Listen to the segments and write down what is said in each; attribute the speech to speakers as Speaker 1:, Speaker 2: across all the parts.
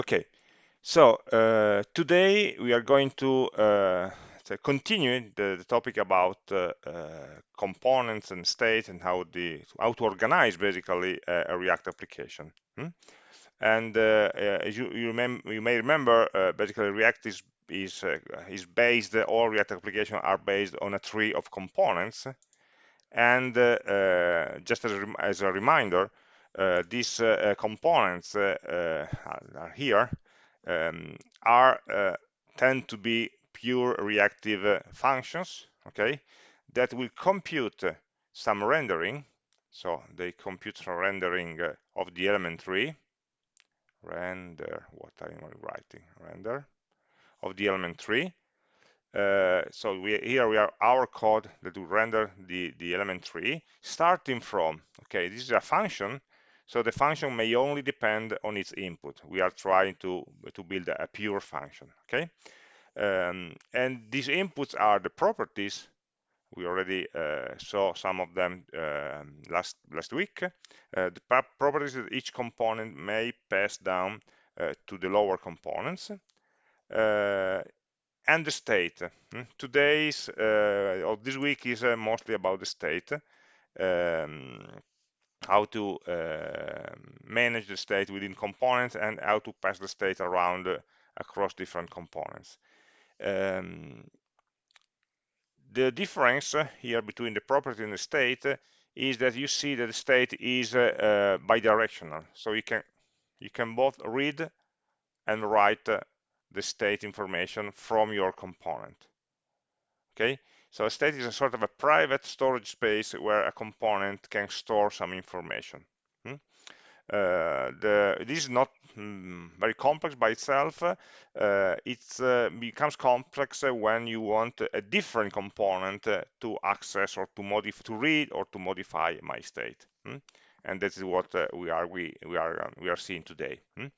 Speaker 1: Okay, so uh, today we are going to uh, continue the, the, topic about uh, uh, components and state and how the how to organize basically a, React application. Hmm? And uh, uh, as you you, you, may remember, basically React is is is based all React applications are based on a tree of components. And just as a, as a reminder, these uh, components uh, are here um, are tend to be pure reactive functions okay that will compute some rendering. So they compute some rendering of the element tree render what am I writing? Render. Of the element tree uh, so we, here we are our code that will render the the element tree starting from okay this is a function so the function may only depend on its input. We are trying to, to build a pure function, okay? Um, and these inputs are the properties. We already uh, saw some of them uh, last, last week. Uh, the properties that each component may pass down uh, to the lower components. Uh, and the state. Hmm? Today's, uh, or this week is mostly about the state. Um, how to uh, manage the state within components and how to pass the state around uh, across different components. Um, the difference here between the property and the state is that you see that the state is uh, bidirectional. So you can you can both read and write the state information from your component. Okay, so a state is a sort of a private storage space where a component can store some information. Hmm? Uh, the, this is not mm, very complex by itself. Uh, it uh, becomes complex when you want a different component uh, to access or to modify, to read or to modify my state. Hmm? And this is what uh, we are we we are um, we are seeing today. Hmm?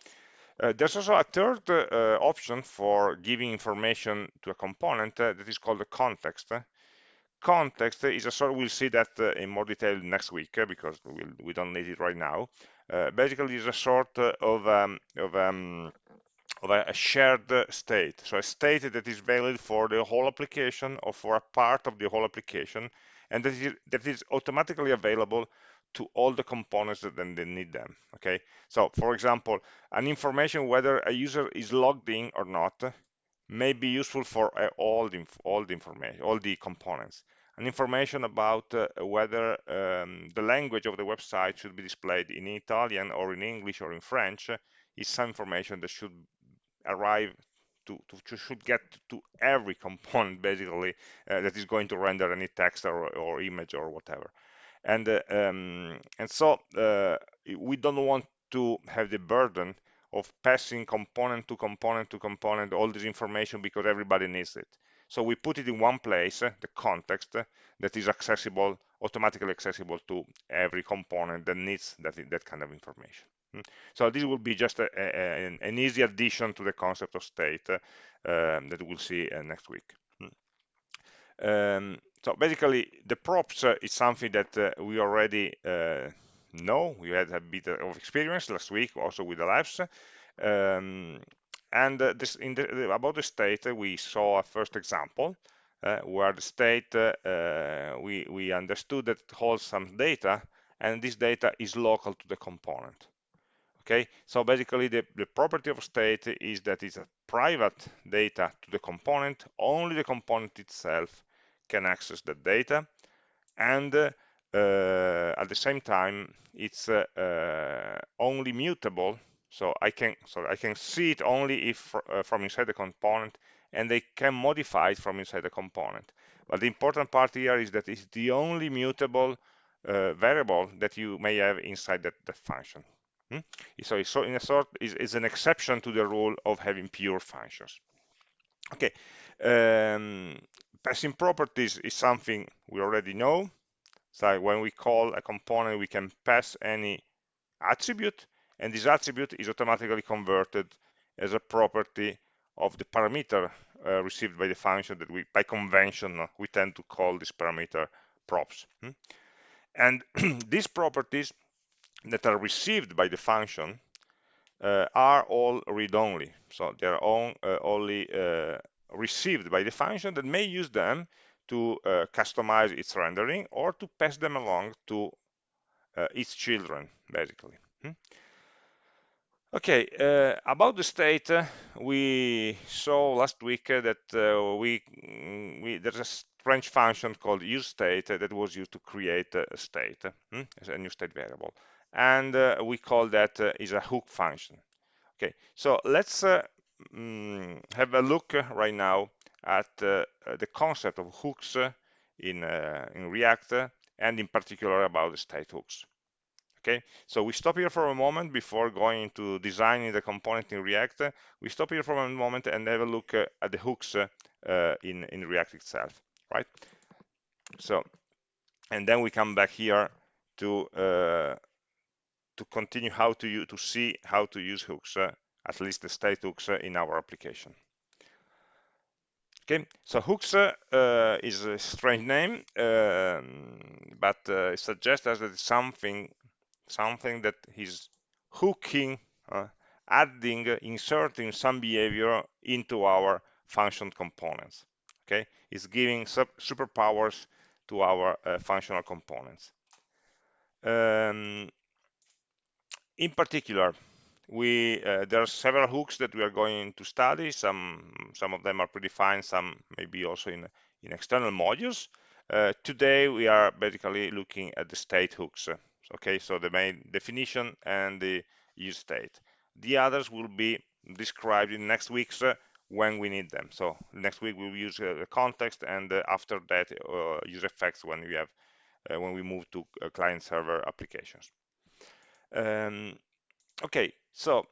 Speaker 1: Uh, there's also a third uh, option for giving information to a component uh, that is called the context. Context is a sort, we'll see that uh, in more detail next week uh, because we'll, we don't need it right now. Uh, basically, it's a sort of, um, of, um, of a shared state. So a state that is valid for the whole application or for a part of the whole application and that is, that is automatically available to all the components that then they need them okay? So for example an information whether a user is logged in or not may be useful for uh, all the all the information all the components. An information about uh, whether um, the language of the website should be displayed in Italian or in English or in French is some information that should arrive to, to, should get to every component basically uh, that is going to render any text or, or image or whatever and uh, um, and so uh, we don't want to have the burden of passing component to component to component all this information because everybody needs it so we put it in one place uh, the context that is accessible automatically accessible to every component that needs that that kind of information hmm. so this will be just a, a, an, easy addition to the concept of state uh, um, that we'll see uh, next week hmm. um, so basically, the props uh, is something that uh, we already uh, know. We had a bit of experience last week, also with the labs. Um, and uh, this the, about the state, uh, we saw a first example uh, where the state we we understood that it holds some data, and this data is local to the component. Okay, so basically the, the property of state is that it's a private data to the component. Only the component itself can access the data. And uh, at the same time it's uh, uh, only mutable. So I can so I can see it only if uh, from inside the component and they can modify it from inside the component. But the important part here is that it's the only mutable variable that you may have inside that, that function. Hmm? so so in a sort is, is an exception to the rule of having pure functions. Okay um, passing properties is something we already know. So when we call a component, we can pass any attribute, and this attribute is automatically converted as a property of the parameter uh, received by the function that we, by convention, uh, we tend to call this parameter props. Hmm? And these properties that are received by the function uh, are all read-only. So they're all, uh, only uh, received by the function that may use them to uh, customize its rendering or to pass them along to uh, its children, basically. Hmm? Okay, uh, about the state, uh, we saw last week uh, that uh, we, mm, we, there's a strange function called useState that was used to create a state, hmm, a new state variable. And we call that is a hook function. Okay, so let's mm, have a look right now at the concept of hooks in, in React and in particular about the state hooks. Okay? So we stop here for a moment before going into designing the component in react. We stop here for a moment and have a look uh, at the hooks uh, in in react itself right? So and then we come back here to uh, to continue how to to see how to use hooks uh, at least the state hooks uh, in our application Okay, so hooks uh, is a strange name, um, but uh, it suggests us that something something that is hooking, uh, adding, inserting some behavior into our function components. Okay, it's giving superpowers to our uh, functional components. Um, in particular, we uh, there are several hooks that we are going to study. Some some of them are predefined, some maybe also in in external modules. Uh, today we are basically looking at the state hooks okay? So the main definition and the use state. The others will be described in next weeks uh, when we need them. So next week we'll use uh, the context and uh, after that uh, use effects when we have when we move to client server applications. Um, okay so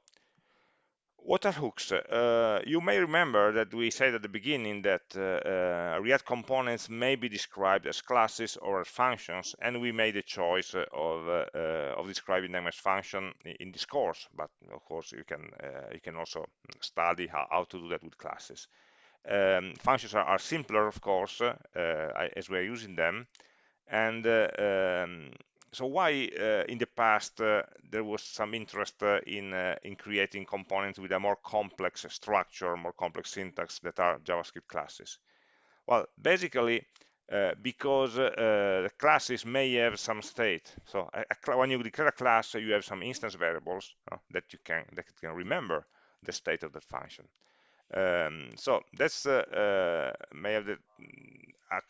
Speaker 1: what are hooks? Uh, you may remember that we said at the beginning that uh, uh, React components may be described as classes or as functions, and we made a choice of, uh, uh, of describing them as function in this course. But of course, you can uh, you can also study how, how, to do that with classes. Um, functions are, are, simpler, of course, as we're using them, and um, so why uh, in the past uh, there was some interest uh, in uh, in creating components with a more complex structure, more complex syntax that are JavaScript classes? Well, basically uh, because uh, the classes may have some state. So a, a, when you declare a class, you have some instance variables that you can that can remember the state of the function. Um, so that's may have the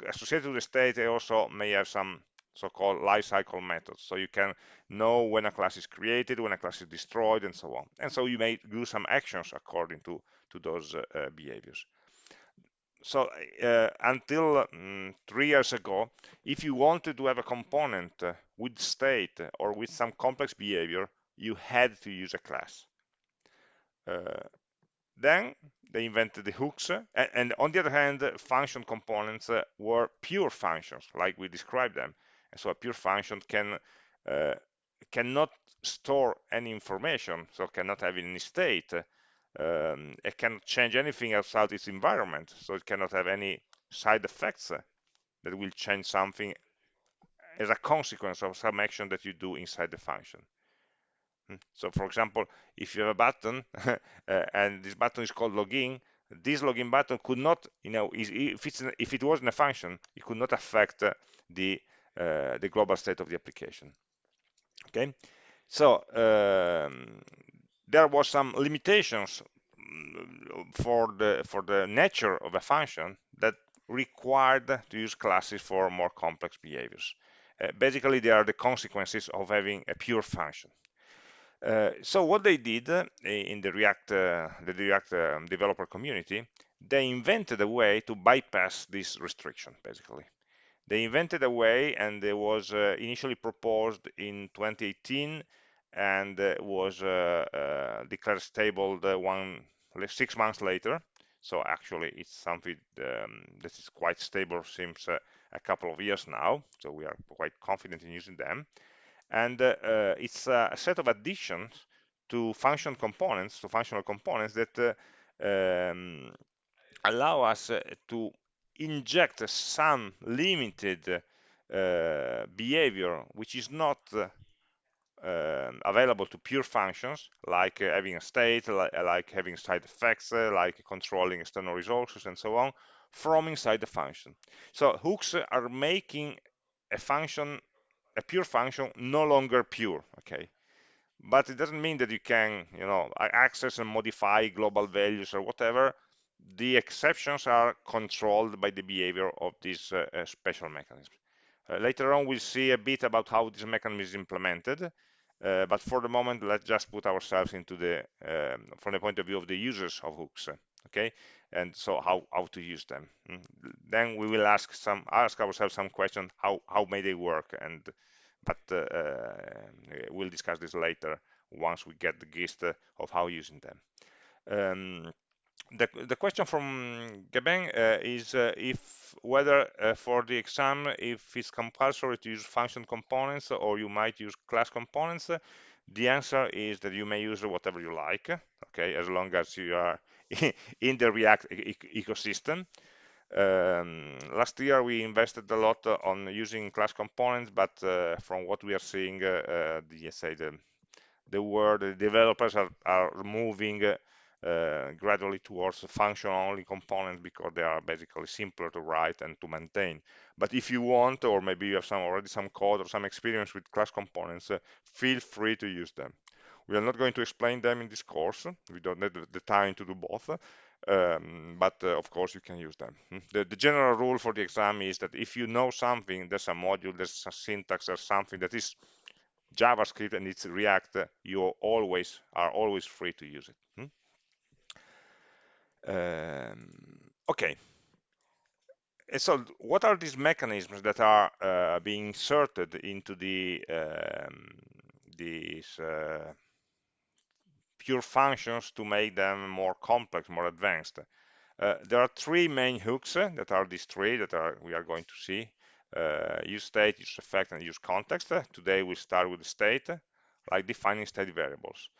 Speaker 1: associated with the state. They also may have some so-called lifecycle methods. So you can know when a class is created, when a class is destroyed, and so on. And so you may do some actions according to, to those uh, uh behaviors. So uh, until um, three years ago, if you wanted to have a component uh, with state or with some complex behavior, you had to use a class. Uh, then they invented the hooks, and, and, on the other hand, function components uh, were pure functions, like we described them. And so a pure function can uh, cannot store any information, so cannot have any state. Um, it cannot change anything outside its environment, so it cannot have any side effects that will change something as a consequence of some action that you do inside the function. Hmm. So for example, if you have a button uh, and this button is called login, this login button could not, you know, if, if it wasn't a function, it could not affect uh, the uh, the global state of the application. Okay, so um, there was some limitations mm, for the for the nature of a function that required to use classes for more complex behaviors. Uh, basically, they are the consequences of having a pure function. Uh, so what they did uh, in the React, uh, the React um, developer community, they invented a way to bypass this restriction, basically. They invented a way and it was uh, initially proposed in 2018 and uh, was uh, uh, declared stable one six months later. So actually it's something um, that is quite stable since a couple of years now. So we are quite confident in using them. And it's a set of additions to function components, to functional components that um, allow us to inject some limited uh, behavior which is not uh, um, available to pure functions like uh, having a state, like, like having side effects, uh, like controlling external resources and so on from inside the function. So hooks are making a function, a pure function, no longer pure, okay? But it doesn't mean that you can, you know, access and modify global values or whatever. The exceptions are controlled by the behavior of these uh, uh, special mechanisms. Uh, later on, we'll see a bit about how this mechanism is implemented. Uh, but for the moment, let's just put ourselves into the, um, from the point of view of the users of hooks, okay? And so how, how to use them. Mm. Then we will ask some, ask ourselves some questions, how, how may they work? And, but uh, uh, we'll discuss this later once we get the gist of how using them. Um, the, the question from Gabin uh, is uh, if whether uh, for the exam if it's compulsory to use function components or you might use class components the answer is that you may use whatever you like okay as long as you are in the react e ecosystem. Um, last year we invested a lot on using class components but uh, from what we are seeing uh, uh, the say the the world the developers are, are moving gradually towards function-only components because they are basically simpler to write and to maintain. But if you want, or maybe you have some already some code or some experience with class components, uh, feel free to use them. We are not going to explain them in this course. We don't have the time to do both. Um, but uh, of course you can use them. Hmm. The, the, general rule for the exam is that if you know something, there's a module, there's a syntax or something that is JavaScript and it's React, you always are always free to use it. Um, okay. so what are these mechanisms that are uh, being inserted into the um, these uh, pure functions to make them more complex, more advanced? Uh, there are three main hooks uh, that are these three that are we are going to see. Uh, use state, use effect, and use context. today we start with the state, like defining state variables.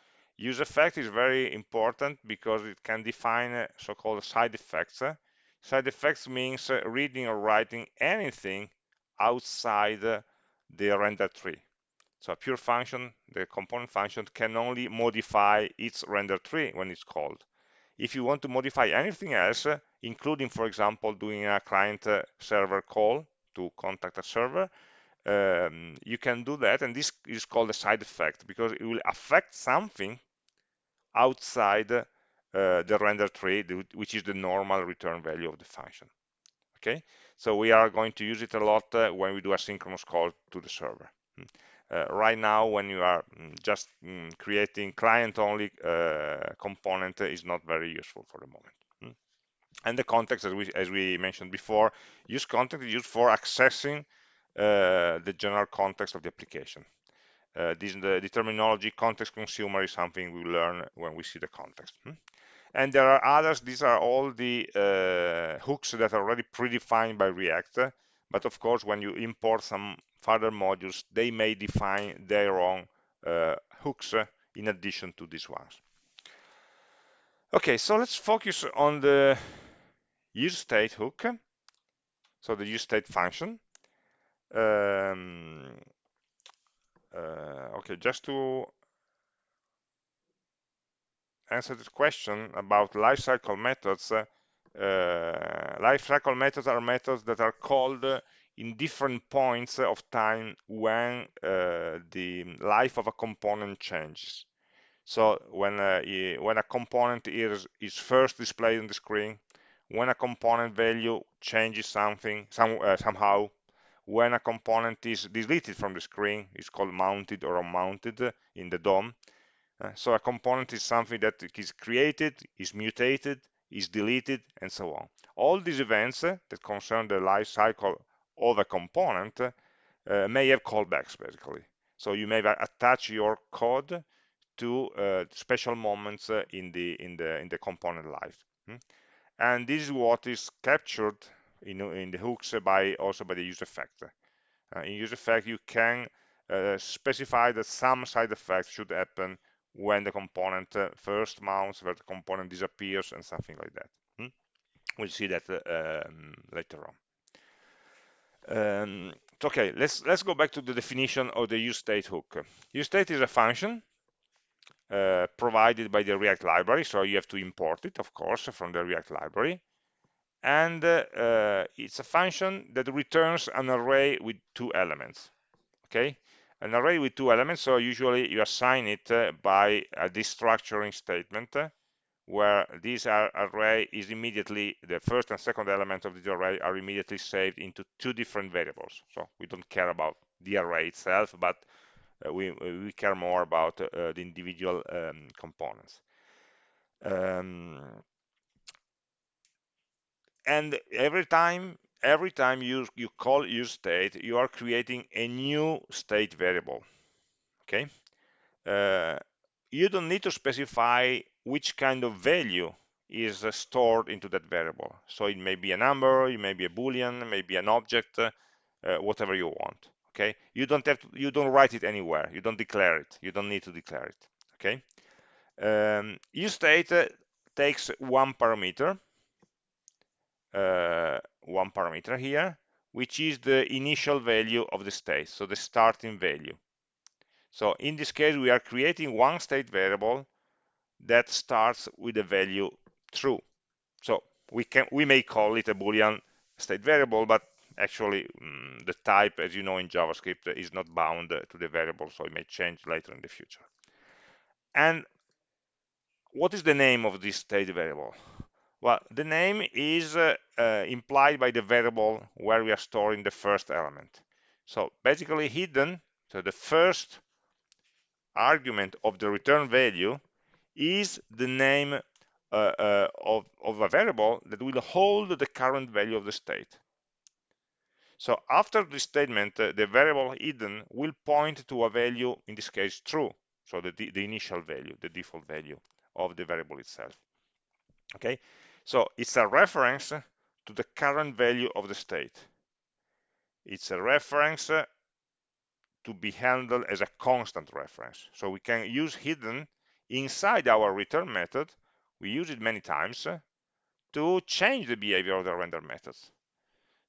Speaker 1: Use effect is very important because it can define uh, so-called side effects. Uh, side effects means uh, reading or writing anything outside the render tree. So a pure function, the component function, can only modify its render tree when it's called. If you want to modify anything else, including, for example, doing a client-server call to contact a server, um, you can do that and this is called a side effect because it will affect something outside uh, the render tree which is the normal return value of the function okay so we are going to use it a lot uh, when we do a synchronous call to the server hmm. uh, right now when you are mm, just mm, creating client only uh, component is not very useful for the moment hmm. and the context as we as we mentioned before use context is used for accessing uh, the general context of the application. Uh, this the, the, terminology context consumer is something we learn when we see the context. Hmm? And there are others, these are all the uh, hooks that are already predefined by React. But of course, when you import some further modules, they may define their own uh, hooks in addition to these ones. Okay, so let's focus on the use state hook. So the use state function. Um, uh, okay, just to answer this question about lifecycle methods, uh, lifecycle methods are methods that are called in different points of time when uh, the life of a component changes. So when uh, when a component is is first displayed on the screen, when a component value changes something some uh, somehow, when a component is deleted from the screen, it's called mounted or unmounted in the DOM. Uh, so a component is something that is created, is mutated, is deleted, and so on. All these events uh, that concern the life cycle of a component uh, may have callbacks, basically. So you may attach your code to uh, special moments uh, in the in the in the component life. Hmm? And this is what is captured in, in the hooks by also by the use effect. Uh, in use effect, you can uh, specify that some side effects should happen when the component uh, first mounts, where the component disappears, and something like that. Hmm? We'll see that um, later on. Um, okay let's let's go back to the definition of the useState hook useState is a function uh, provided by the react library so you have to import it of course from the react library and uh, uh, it's a function that returns an array with two elements okay? An array with two elements so usually you assign it uh, by a destructuring statement uh, where this array is immediately the first and second element of the array are immediately saved into two different variables. So we don't care about the array itself but uh, we we care more about uh, the individual um, components. Um, and every time every time you you call use state you are creating a new state variable okay? Uh, you don't need to specify which kind of value is uh, stored into that variable. So it may be a number it may be a boolean maybe an object uh, whatever you want okay? You don't have to, you don't write it anywhere. You don't declare it. You don't need to declare it okay? Um, use state uh, takes one parameter. uh, one parameter here, which is the initial value of the state, so the starting value. So in this case, we are creating one state variable that starts with the value true. So we can we may call it a boolean state variable, but actually um, the type, as you know in JavaScript, is not bound to the variable, so it may change later in the future. And what is the name of this state variable? Well, the name is uh, uh, implied by the variable where we are storing the first element. So basically hidden, so the first argument of the return value is the name uh, uh, of, of, a variable that will hold the current value of the state. So after this statement, uh, the variable hidden will point to a value, in this case true, so the, the initial value, the default value of the variable itself. Okay, so it's a reference to the current value of the state. It's a reference to be handled as a constant reference. So we can use hidden inside our return method. We use it many times to change the behavior of the render methods.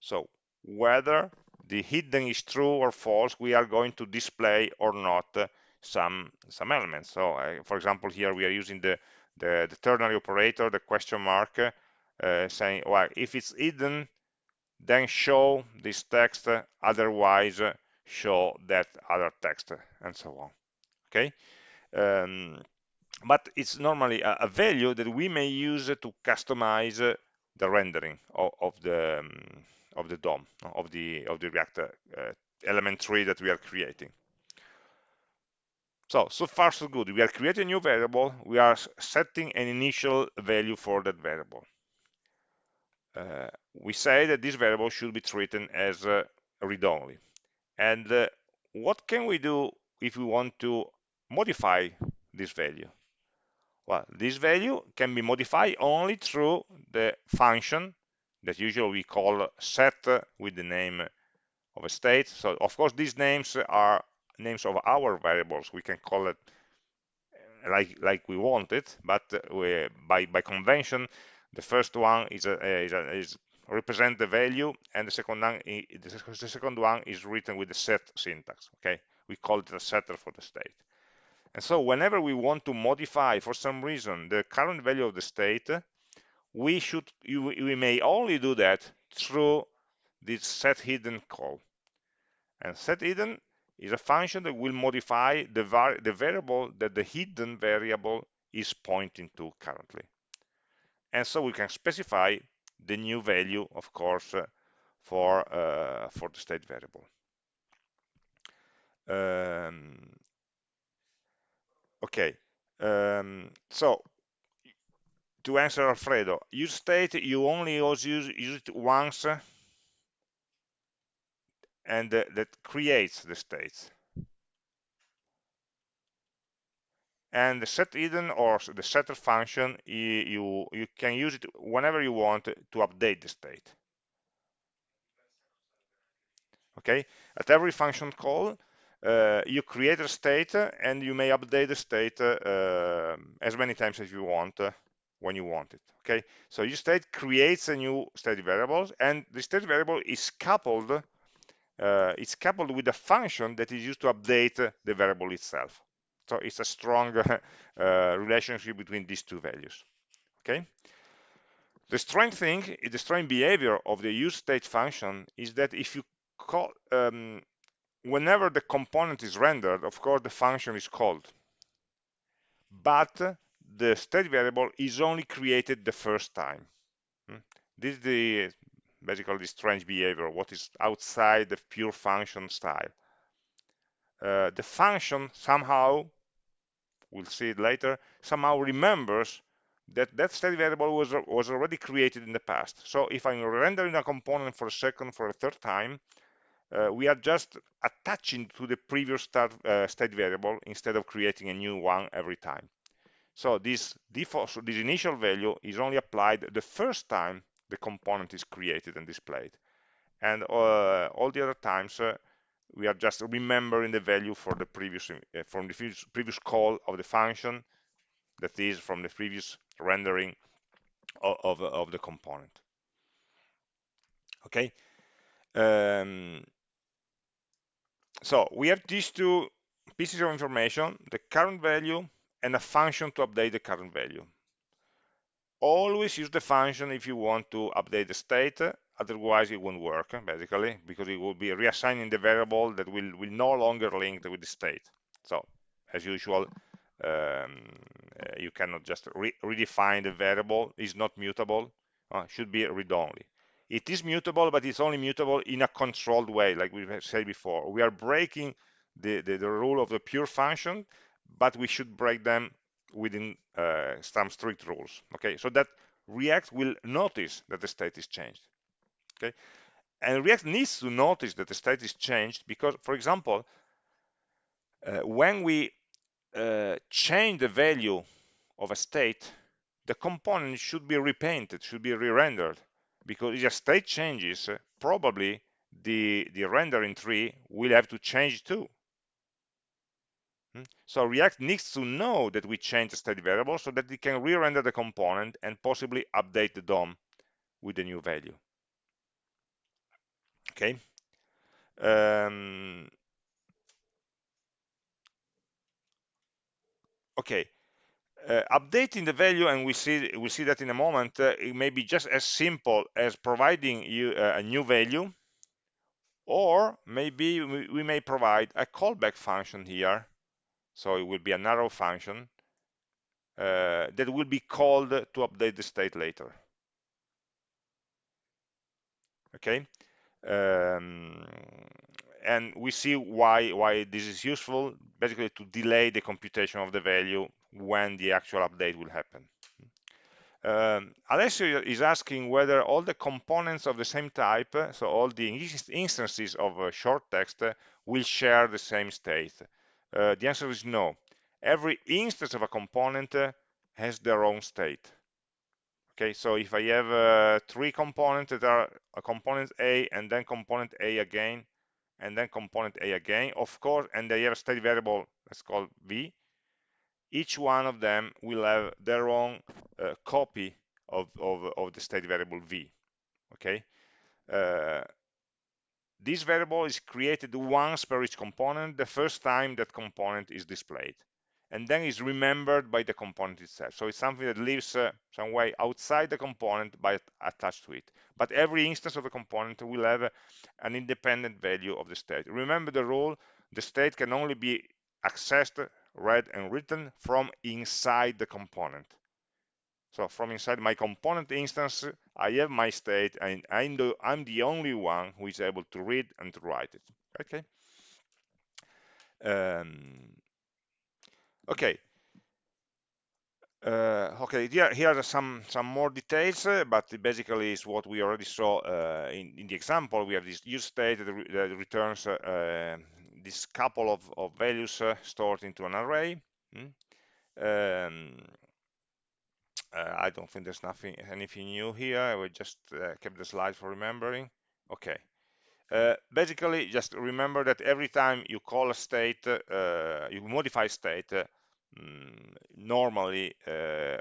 Speaker 1: So whether the hidden is true or false, we are going to display or not some some elements. So uh, for example, here we are using the the, the ternary operator, the question mark, uh, saying, well, if it's hidden, then show this text, otherwise show that other text, and so on. Okay, um, but it's normally a, a, value that we may use to customize the rendering of, of the um, of the DOM of the of the React uh, element tree that we are creating. So, so far so good. We are creating a new variable. We are setting an initial value for that variable. Uh, we say that this variable should be treated as uh, read-only. And uh, what can we do if we want to modify this value? Well, this value can be modified only through the function that usually we call set with the name of a state. So of course these names are names of our variables. We can call it uh, like like we want it, but uh, we, by by convention, the first one is a, is, a, is represent the value, and the second one the second one is written with the set syntax. Okay, we call it a setter for the state. And so whenever we want to modify for some reason the current value of the state, we should we may only do that through this set hidden call. And set hidden is a function that will modify the, var the variable that the hidden variable is pointing to currently. And so we can specify the new value, of course, uh, for, uh, for the state variable. Um, okay, um, so to answer Alfredo, use state, you only use, use it once and uh, that creates the states. And the set hidden or the setter function, you, you can use it whenever you want to update the state. Okay, at every function call, uh, you create a state and you may update the state uh, as many times as you want uh, when you want it. Okay, so your state creates a new state variable and the state variable is coupled uh, it's coupled with a function that is used to update the variable itself. So it's a strong uh, relationship between these two values. Okay. The strange thing, the strange behavior of the use state function is that if you call, um, whenever the component is rendered, of course the function is called. But the state variable is only created the first time. Hmm? This is the basically the strange behavior, what is outside the pure function style. Uh, the function somehow, we'll see it later, somehow remembers that that state variable was, was already created in the past. So if I'm rendering a component for a second, for a third time, uh, we are just attaching to the previous start, uh, state variable instead of creating a new one every time. So this default, so this initial value is only applied the first time the component is created and displayed. And uh, all the other times, uh, we are just remembering the value for the previous uh, from the previous, call of the function that is from the previous rendering of, of, of the component. Okay. Um, so we have these two pieces of information, the current value and a function to update the current value. Always use the function if you want to update the state, otherwise it won't work, basically, because it will be reassigning the variable that will, will no longer link with the state. So, as usual, um, you cannot just re redefine the variable, it's not mutable, uh, should be read-only. It is mutable, but it's only mutable in a controlled way, like we said before. We are breaking the, the, the rule of the pure function, but we should break them within uh, some strict rules. Okay, so that React will notice that the state is changed. Okay, and React needs to notice that the state is changed because, for example, uh, when we uh, change the value of a state, the component should be repainted, should be re-rendered, because if a state changes, probably the, the rendering tree will have to change too. Hmm? So React needs to know that we changed the state variable so that it can re-render the component and possibly update the DOM with the new value. Okay. Um, okay. Uh, updating the value, and we see we see that in a moment, uh, it may be just as simple as providing you uh, a new value, or maybe we, we may provide a callback function here so it will be an arrow function uh, that will be called to update the state later. Okay, um, and we see why why this is useful. Basically, to delay the computation of the value when the actual update will happen. Um, Alessio is asking whether all the components of the same type, so all the instances of uh, short text, uh, will share the same state. Uh, the answer is no. Every instance of a component uh, has their own state. Okay, so if I have uh, three components that are a component A and then component A again, and then component A again, of course, and they have a state variable that's called V, each one of them will have their own uh, copy of, of, of, the state variable V. Okay, uh, this variable is created once per each component, the first time that component is displayed. And then is remembered by the component itself. So it's something that lives uh, some way outside the component but attached to it. But every instance of the component will have uh, an independent value of the state. Remember the rule, the state can only be accessed, read, and written from inside the component. So from inside my component instance, I have my state and I'm the, I'm the only one who is able to read and to write it. Okay. Um, okay. Uh, okay, here, here are some some more details, uh, but basically is what we already saw uh, in, in the example. We have this use state that, re that returns uh, this couple of, of values uh, stored into an array. Hmm? Um, uh, I don't think there's nothing anything new here. I will just uh, keep the slide for remembering. Okay. Uh, basically, just remember that every time you call a state, uh, you modify state, um, normally uh,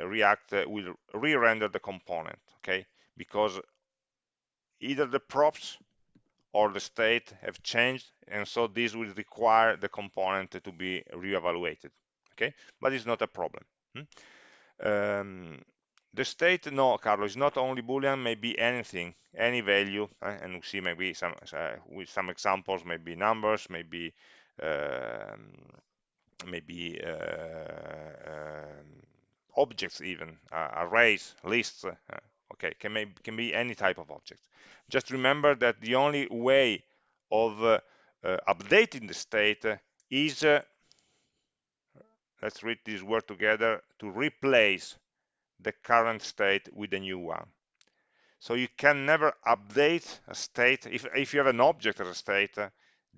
Speaker 1: React will re-render the component, okay? Because either the props or the state have changed and so this will require the component to be re-evaluated, okay but it's not a problem hmm? Um, the state no carlos is not only boolean maybe anything any value uh, and we see maybe some uh, with some examples maybe numbers maybe um, maybe uh, um, objects even uh, arrays lists uh, okay can, may, can be any type of object. Just remember that the only way of uh, uh, updating the state is uh, let's read this word together to replace the current state with a new one. So you can never update a state. If, if you have an object as a state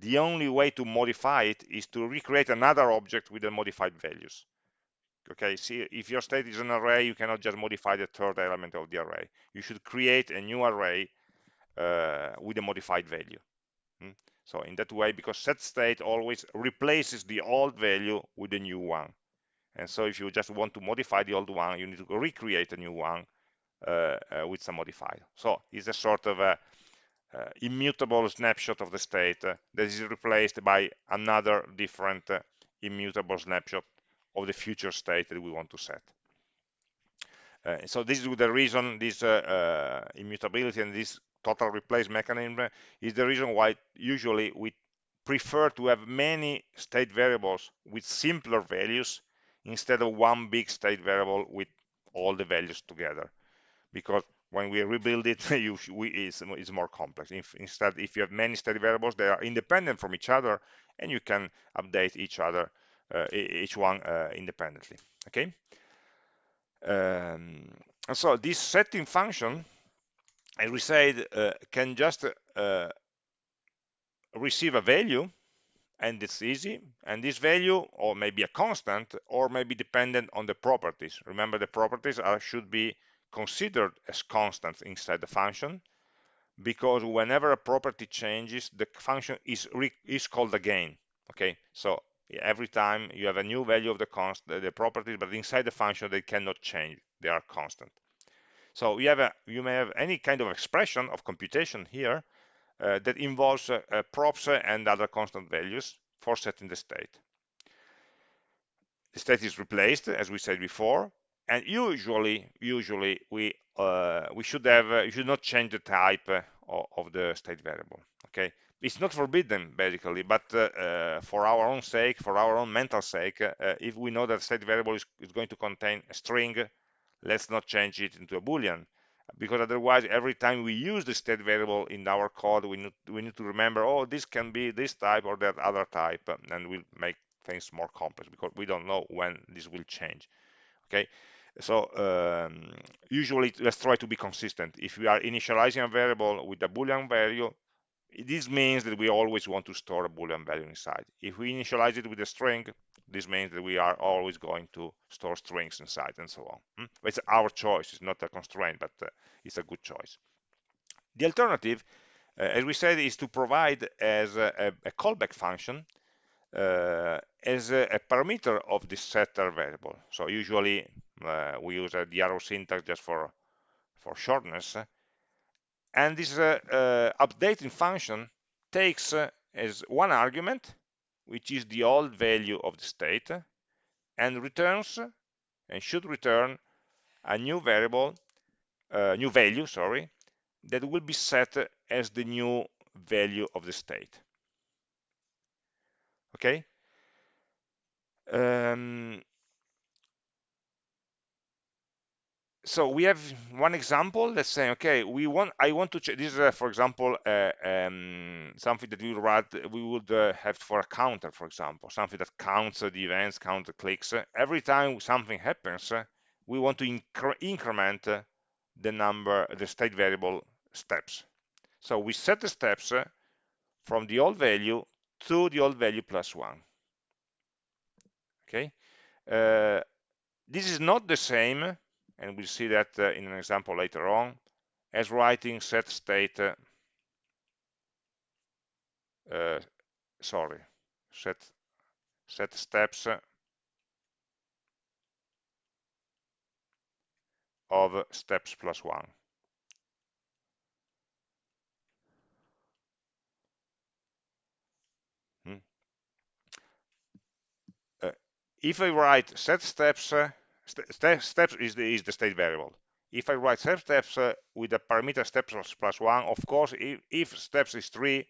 Speaker 1: the only way to modify it is to recreate another object with the modified values. Okay see if your state is an array you cannot just modify the third element of the array. You should create a new array uh, with a modified value. Hmm? so in that way because set state always replaces the old value with a new one and so if you just want to modify the old one you need to recreate a new one uh, uh, with some modifier so it's a sort of a uh, immutable snapshot of the state uh, that is replaced by another different uh, immutable snapshot of the future state that we want to set. Uh, so this is the reason this immutability and this total replace mechanism is the reason why usually we prefer to have many state variables with simpler values instead of one big state variable with all the values together. Because when we rebuild it you, we, it's, it's, more complex. If, instead if you have many state variables they are independent from each other and you can update each other uh, each one uh, independently. Okay? Um, so this setting function as we said uh, can just receive a value and it's easy and this value or maybe a constant or maybe dependent on the properties. Remember the properties are should be considered as constants inside the function because whenever a property changes the function is is called again okay? So every time you have a new value of the const the properties but inside the function they cannot change. They are constant. So you have a you may have any kind of expression of computation here that involves uh, uh, props and other constant values for setting the state. The state is replaced as we said before and usually usually we uh, we should have uh, should not change the type uh, of, the state variable okay? It's not forbidden basically but uh, uh, for our own sake for our own mental sake uh, if we know that state variable is, is, going to contain a string let's not change it into a boolean because otherwise every time we use the state variable in our code we need, we need to remember oh this can be this type or that other type and we'll make things more complex because we don't know when this will change. Okay? So um, usually let's try to be consistent. If we are initializing a variable with a boolean value this means that we always want to store a boolean value inside. If we initialize it with a string this means that we are always going to store strings inside and so on. Hmm? it's our choice. It's not a constraint but uh, it's a good choice. The alternative uh, as we said is to provide as a, a callback function uh, as a, a, parameter of the setter variable. So usually uh, we use uh, the arrow syntax just for for shortness and this uh, uh, updating function takes uh, as one argument which is the old value of the state and returns and should return a new variable uh, new value sorry that will be set as the new value of the state. Okay? Um, so we have one example let's say okay we want i want to check this is uh, for example uh, um, something that we would write we would uh, have for a counter for example something that counts the events count the clicks. Every time something happens we want to incre increment the number the state variable steps. So we set the steps from the old value to the old value plus one. Okay? Uh, this is not the same and we'll see that uh, in an example later on, as writing set state, uh, uh sorry, set, set steps uh, of steps plus one. Hmm. Uh, if I write set steps uh, uh, st steps is the, is the state variable. If I write set steps uh, with the parameter steps plus one, of course, if, if steps is three,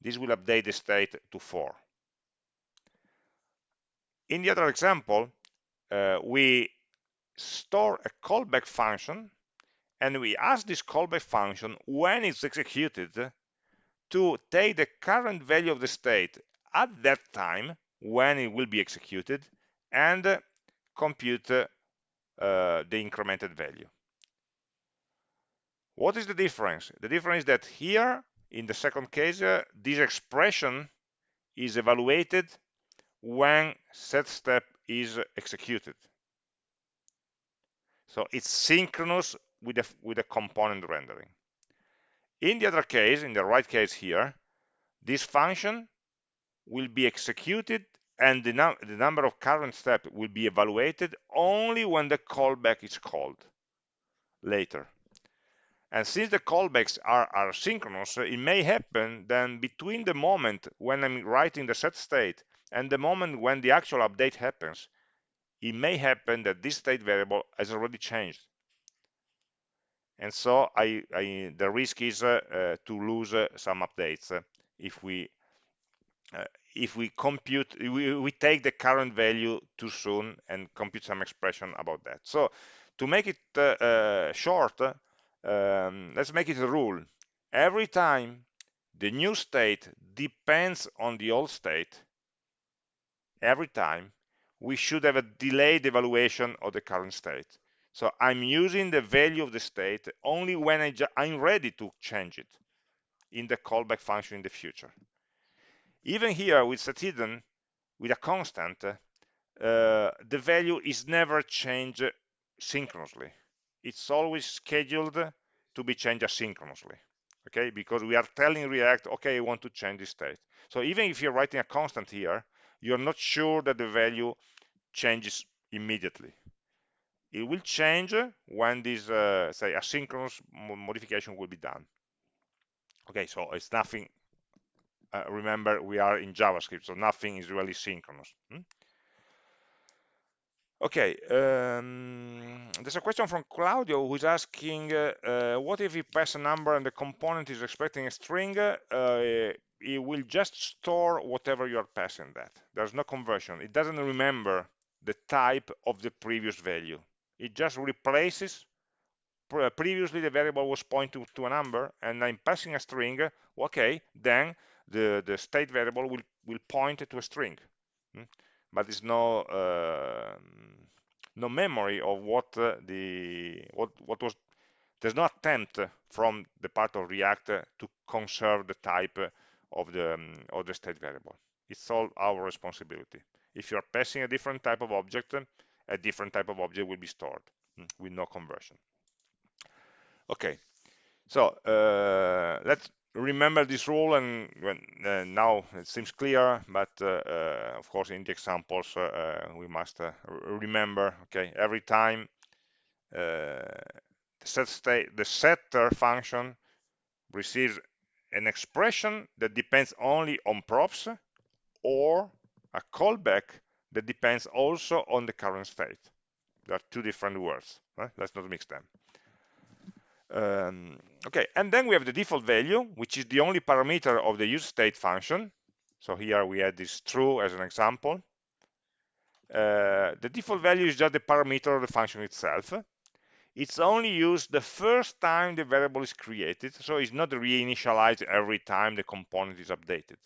Speaker 1: this will update the state to four. In the other example, uh, we store a callback function and we ask this callback function when it's executed to take the current value of the state at that time when it will be executed and compute uh, the incremented value. What is the difference? The difference is that here, in the second case, uh, this expression is evaluated when set step is executed. So it's synchronous with the, with the component rendering. In the other case, in the right case here, this function will be executed and the, num the number of current steps will be evaluated only when the callback is called later. And since the callbacks are, are synchronous, it may happen then between the moment when I'm writing the set state and the moment when the actual update happens, it may happen that this state variable has already changed. And so I, I, the risk is uh, uh, to lose uh, some updates uh, if we uh, if we compute, we, we take the current value too soon and compute some expression about that. So to make it uh, uh, short, um, let's make it a rule. Every time the new state depends on the old state, every time we should have a delayed evaluation of the current state. So I'm using the value of the state only when I am ready to change it in the callback function in the future. Even here with set hidden, with a constant, uh, the value is never changed synchronously. It's always scheduled to be changed asynchronously, okay? Because we are telling React, okay, I want to change this state. So even if you're writing a constant here, you're not sure that the value changes immediately. It will change when this, uh, say, asynchronous modification will be done. Okay, so it's nothing uh, remember we are in JavaScript, so nothing is really synchronous. Hmm? Okay, um, there's a question from Claudio who's asking, uh, uh, what if you pass a number and the component is expecting a string? Uh, it will just store whatever you are passing that. There's no conversion. It doesn't remember the type of the previous value. It just replaces previously the variable was pointing to a number and I'm passing a string, okay, then the, the state variable will, will point to a string. Hmm? But there's no uh, no memory of what uh, the what what was there's no attempt from the part of React to conserve the type of the um, of the state variable. It's all our responsibility. If you're passing a different type of object, a different type of object will be stored hmm, with no conversion. Okay, so uh, let's remember this rule and when, uh, now it seems clear but uh, uh, of course in the examples uh, uh, we must uh, remember okay every time the set state the setter function receives an expression that depends only on props or a callback that depends also on the current state there are two different words right? let's not mix them um, okay, and then we have the default value, which is the only parameter of the use state function. So here we had this true as an example. Uh, the default value is just the parameter of the function itself. It's only used the first time the variable is created, so it's not reinitialized every time the component is updated.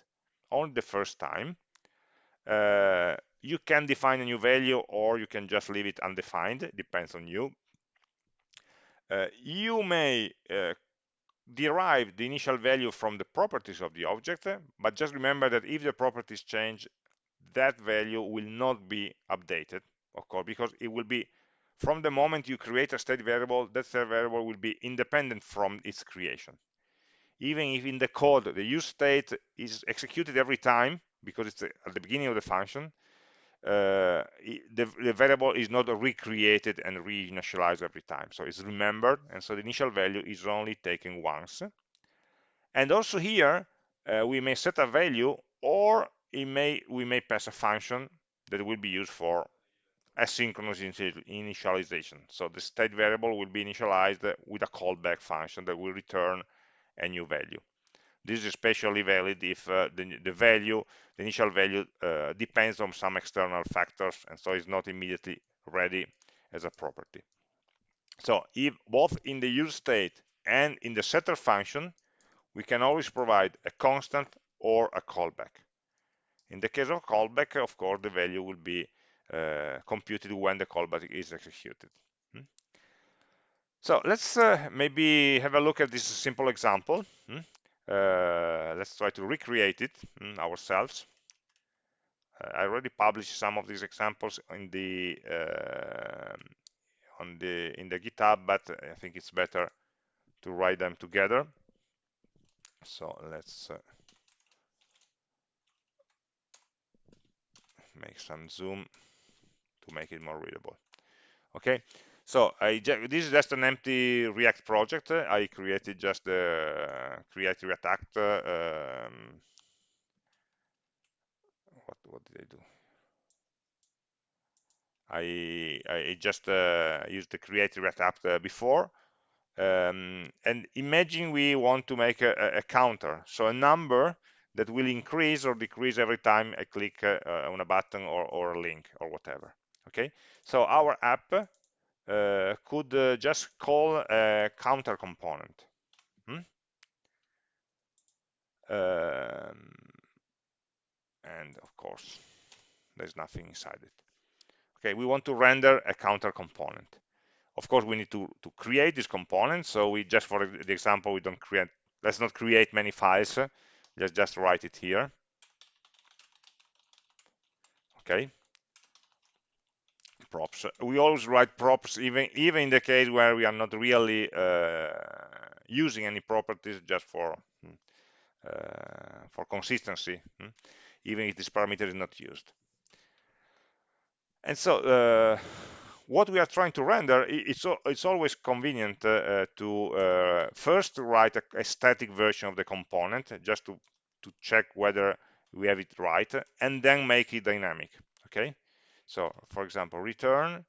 Speaker 1: Only the first time. Uh, you can define a new value or you can just leave it undefined, depends on you. Uh, you may uh, derive the initial value from the properties of the object, but just remember that if the properties change, that value will not be updated, of course, because it will be from the moment you create a state variable, that state variable will be independent from its creation. Even if in the code the use state is executed every time, because it's at the beginning of the function, uh, the, the, variable is not recreated and reinitialized every time. So it's remembered, and so the initial value is only taken once. And also here, uh, we may set a value, or it may we may pass a function that will be used for asynchronous initialization. So the state variable will be initialized with a callback function that will return a new value. This is especially valid if uh, the, the, value, the initial value, uh, depends on some external factors and so is not immediately ready as a property. So if both in the use state and in the setter function, we can always provide a constant or a callback. In the case of callback, of course, the value will be uh, computed when the callback is executed. Hmm? So let's uh, maybe have a look at this simple example. Hmm? Uh, let's try to recreate it hmm, ourselves. Uh, I already published some of these examples in the uh, on the in the GitHub, but I think it's better to write them together. So let's uh, make some zoom to make it more readable okay so this is just an empty React project. I created just the create React App. Um, what what did I do? I I just uh, used the create React App uh, before. Um, and imagine we want to make a, a, counter, so a number that will increase or decrease every time I click uh, on a button or, or a link or whatever okay so our app could uh, just call a counter component. Hmm? um, and of course there's nothing inside it. Okay we want to render a counter component. Of course we need to to create this component so we just for the example we don't create let's not create many files let's just write it here. Okay props. We always write props even even in the case where we are not really uh, using any properties just for hmm, uh, for consistency, hmm, even if this parameter is not used. And so uh, what we are trying to render, it's, it's always convenient uh, to uh, first write a, a, static version of the component just to, to check whether we have it right, and then make it dynamic, okay? So, for example, return,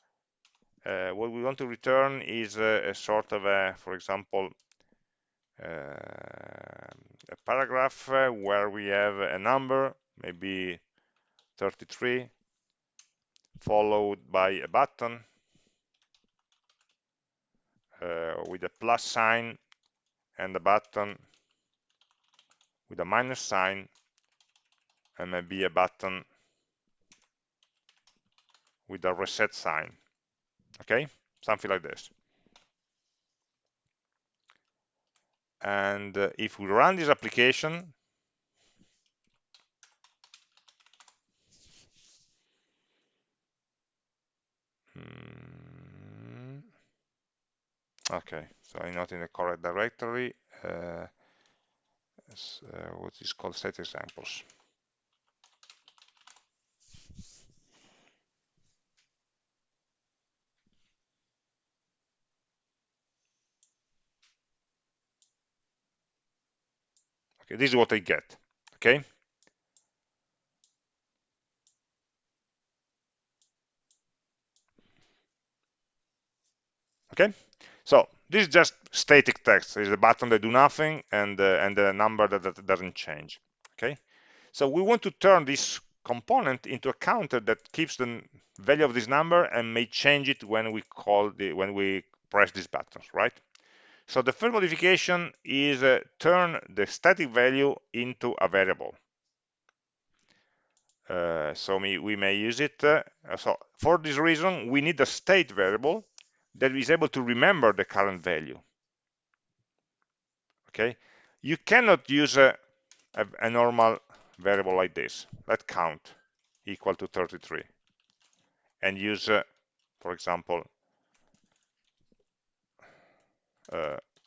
Speaker 1: uh, what we want to return is a, a sort of a, for example, uh, a paragraph uh, where we have a number, maybe 33, followed by a button uh, with a plus sign and a button with a minus sign and maybe a button with a reset sign okay? Something like this. And uh, if we run this application hmm, okay. So I'm not in the correct directory. Uh, uh, what is called set examples Okay, this is what I get. Okay. Okay. So this is just static text. It's a button that do nothing and uh, and a number that, that doesn't change. Okay. So we want to turn this component into a counter that keeps the value of this number and may change it when we call the when we press these buttons, right? So the first modification is uh, turn the static value into a variable. Uh, so we, we, may use it. Uh, so for this reason, we need a state variable that is able to remember the current value. Okay, you cannot use a, a, a normal variable like this. Let count equal to 33 and use, uh, for example,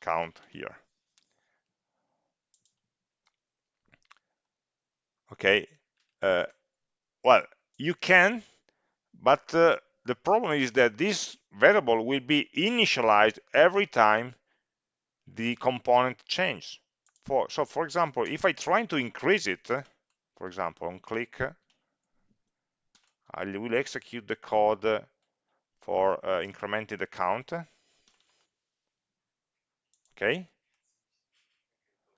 Speaker 1: count here. Okay, uh, well, you can, but uh, the problem is that this variable will be initialized every time the component changes. For, so, for example, if I try to increase it, for example, on click, I will execute the code for uh, incrementing the count. Okay.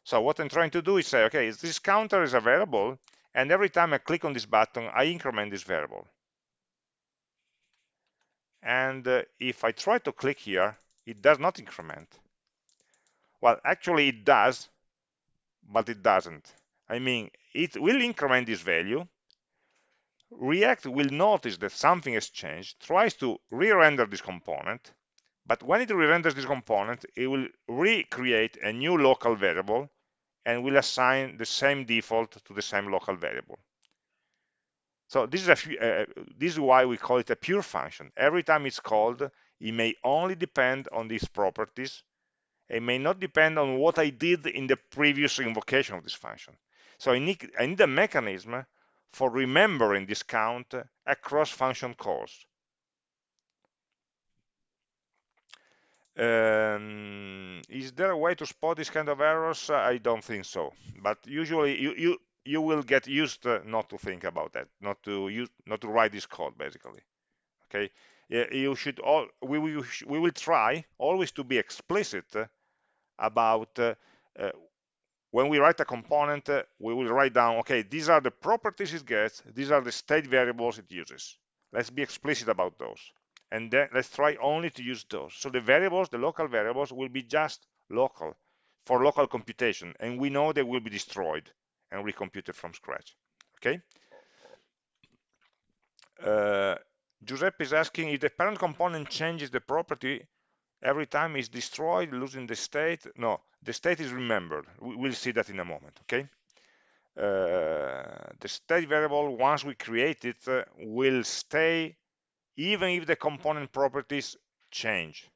Speaker 1: So what I'm trying to do is say, okay, this counter is a variable, and every time I click on this button, I increment this variable. And uh, if I try to click here, it does not increment. Well, actually it does, but it doesn't. I mean, it will increment this value. React will notice that something has changed, tries to re-render this component, but when it re-renders this component, it will recreate a new local variable and will assign the same default to the same local variable. So this is, a, uh, this is why we call it a pure function. Every time it's called, it may only depend on these properties. It may not depend on what I did in the previous invocation of this function. So I need, I need a mechanism for remembering this count across function calls. Um, is there a way to spot this kind of errors? I don't think so. But usually you, you, you will get used uh, not to think about that, not to use, not to write this code basically. Okay, you should all we will we will try always to be explicit about uh, uh, when we write a component, uh, we will write down, okay, these are the properties it gets, these are the state variables it uses. Let's be explicit about those and then let's try only to use those. So the variables, the local variables will be just local for local computation and we know they will be destroyed and recomputed from scratch, okay? Uh, Giuseppe is asking if the parent component changes the property every time it's destroyed, losing the state. No, the state is remembered. We'll see that in a moment, okay? Uh, the state variable, once we create it, uh, will stay even if the component properties change.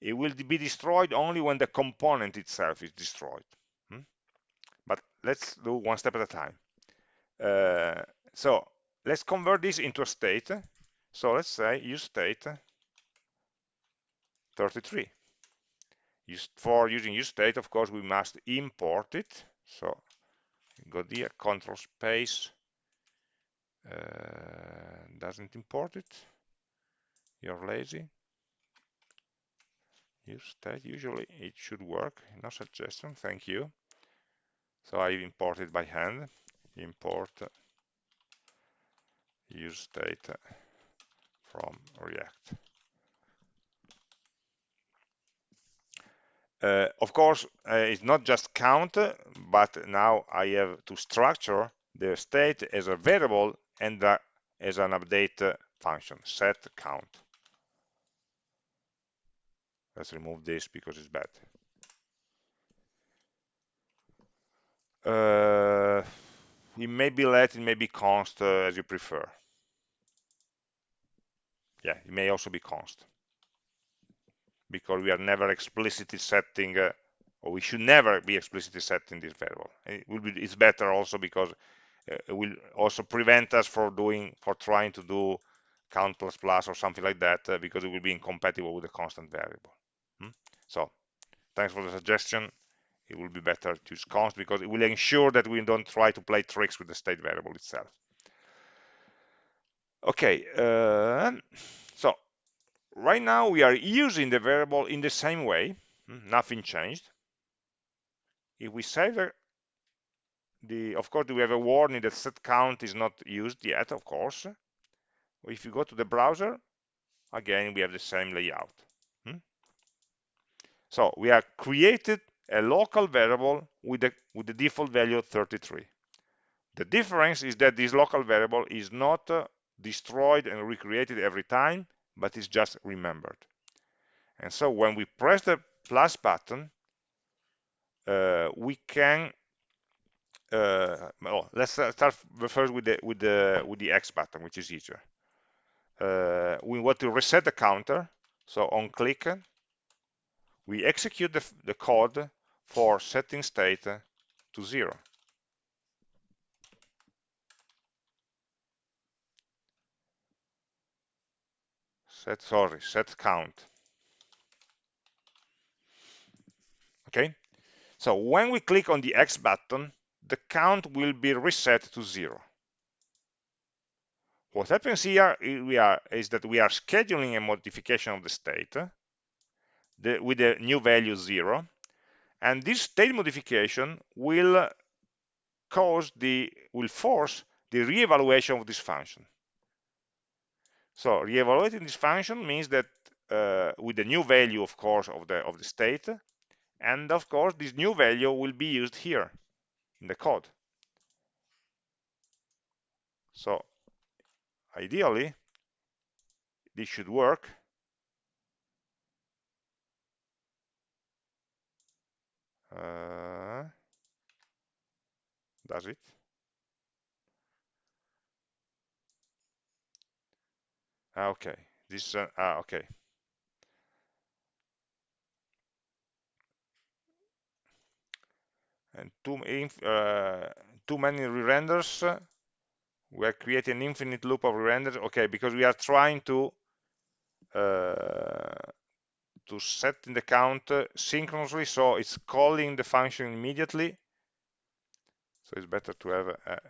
Speaker 1: It will be destroyed only when the component itself is destroyed. Hmm? But let's do one step at a time. Uh, so let's convert this into a state. So let's say use state 33. Use, for using use state, of course, we must import it. So go there, control space, uh, doesn't import it. You're lazy. Use that. Usually it should work. No suggestion. Thank you. So I import it by hand. Import. Use state from React. Uh, of course uh, it's not just count but now I have to structure the state as a variable and as an update uh, function set count. Let's remove this because it's bad. Uh, it may be let it may be const uh, as you prefer. Yeah it may also be const. Because we are never explicitly setting uh, or we should never be explicitly setting this variable. It will be it's better also because will also prevent us for doing for trying to do count plus plus or something like that uh, because it will be incompatible with the constant variable hmm? so thanks for the suggestion it will be better to use const because it will ensure that we don't try to play tricks with the state variable itself okay uh, so right now we are using the variable in the same way hmm? nothing changed if we save the of course we have a warning that set count is not used yet of course. If you go to the browser again we have the same layout. Hmm? so we have created a local variable with the with the default value 33 the difference is that this local variable is not uh, destroyed and recreated every time but is just remembered. And so when we press the plus button uh, we can uh, well, let's start first with the with the with the X button, which is easier. Uh, we want to reset the counter, so on click, we execute the, the code for setting state to zero. Set sorry, set count. Okay, so when we click on the X button, the count will be reset to zero. what happens here is that we are scheduling a modification of the state with a new value zero and this state modification will cause the will force the reevaluation of this function so reevaluating this function means that uh, with the new value of course of the of the state and of course this new value will be used here in the code. So ideally this should work. Uh, does it? Ah, okay. This uh, ah, okay and too, uh, too many re-renders. We are creating an infinite loop of re-renders. Okay because we are trying to uh, to set in the count synchronously so it's calling the function immediately. So it's better to have a,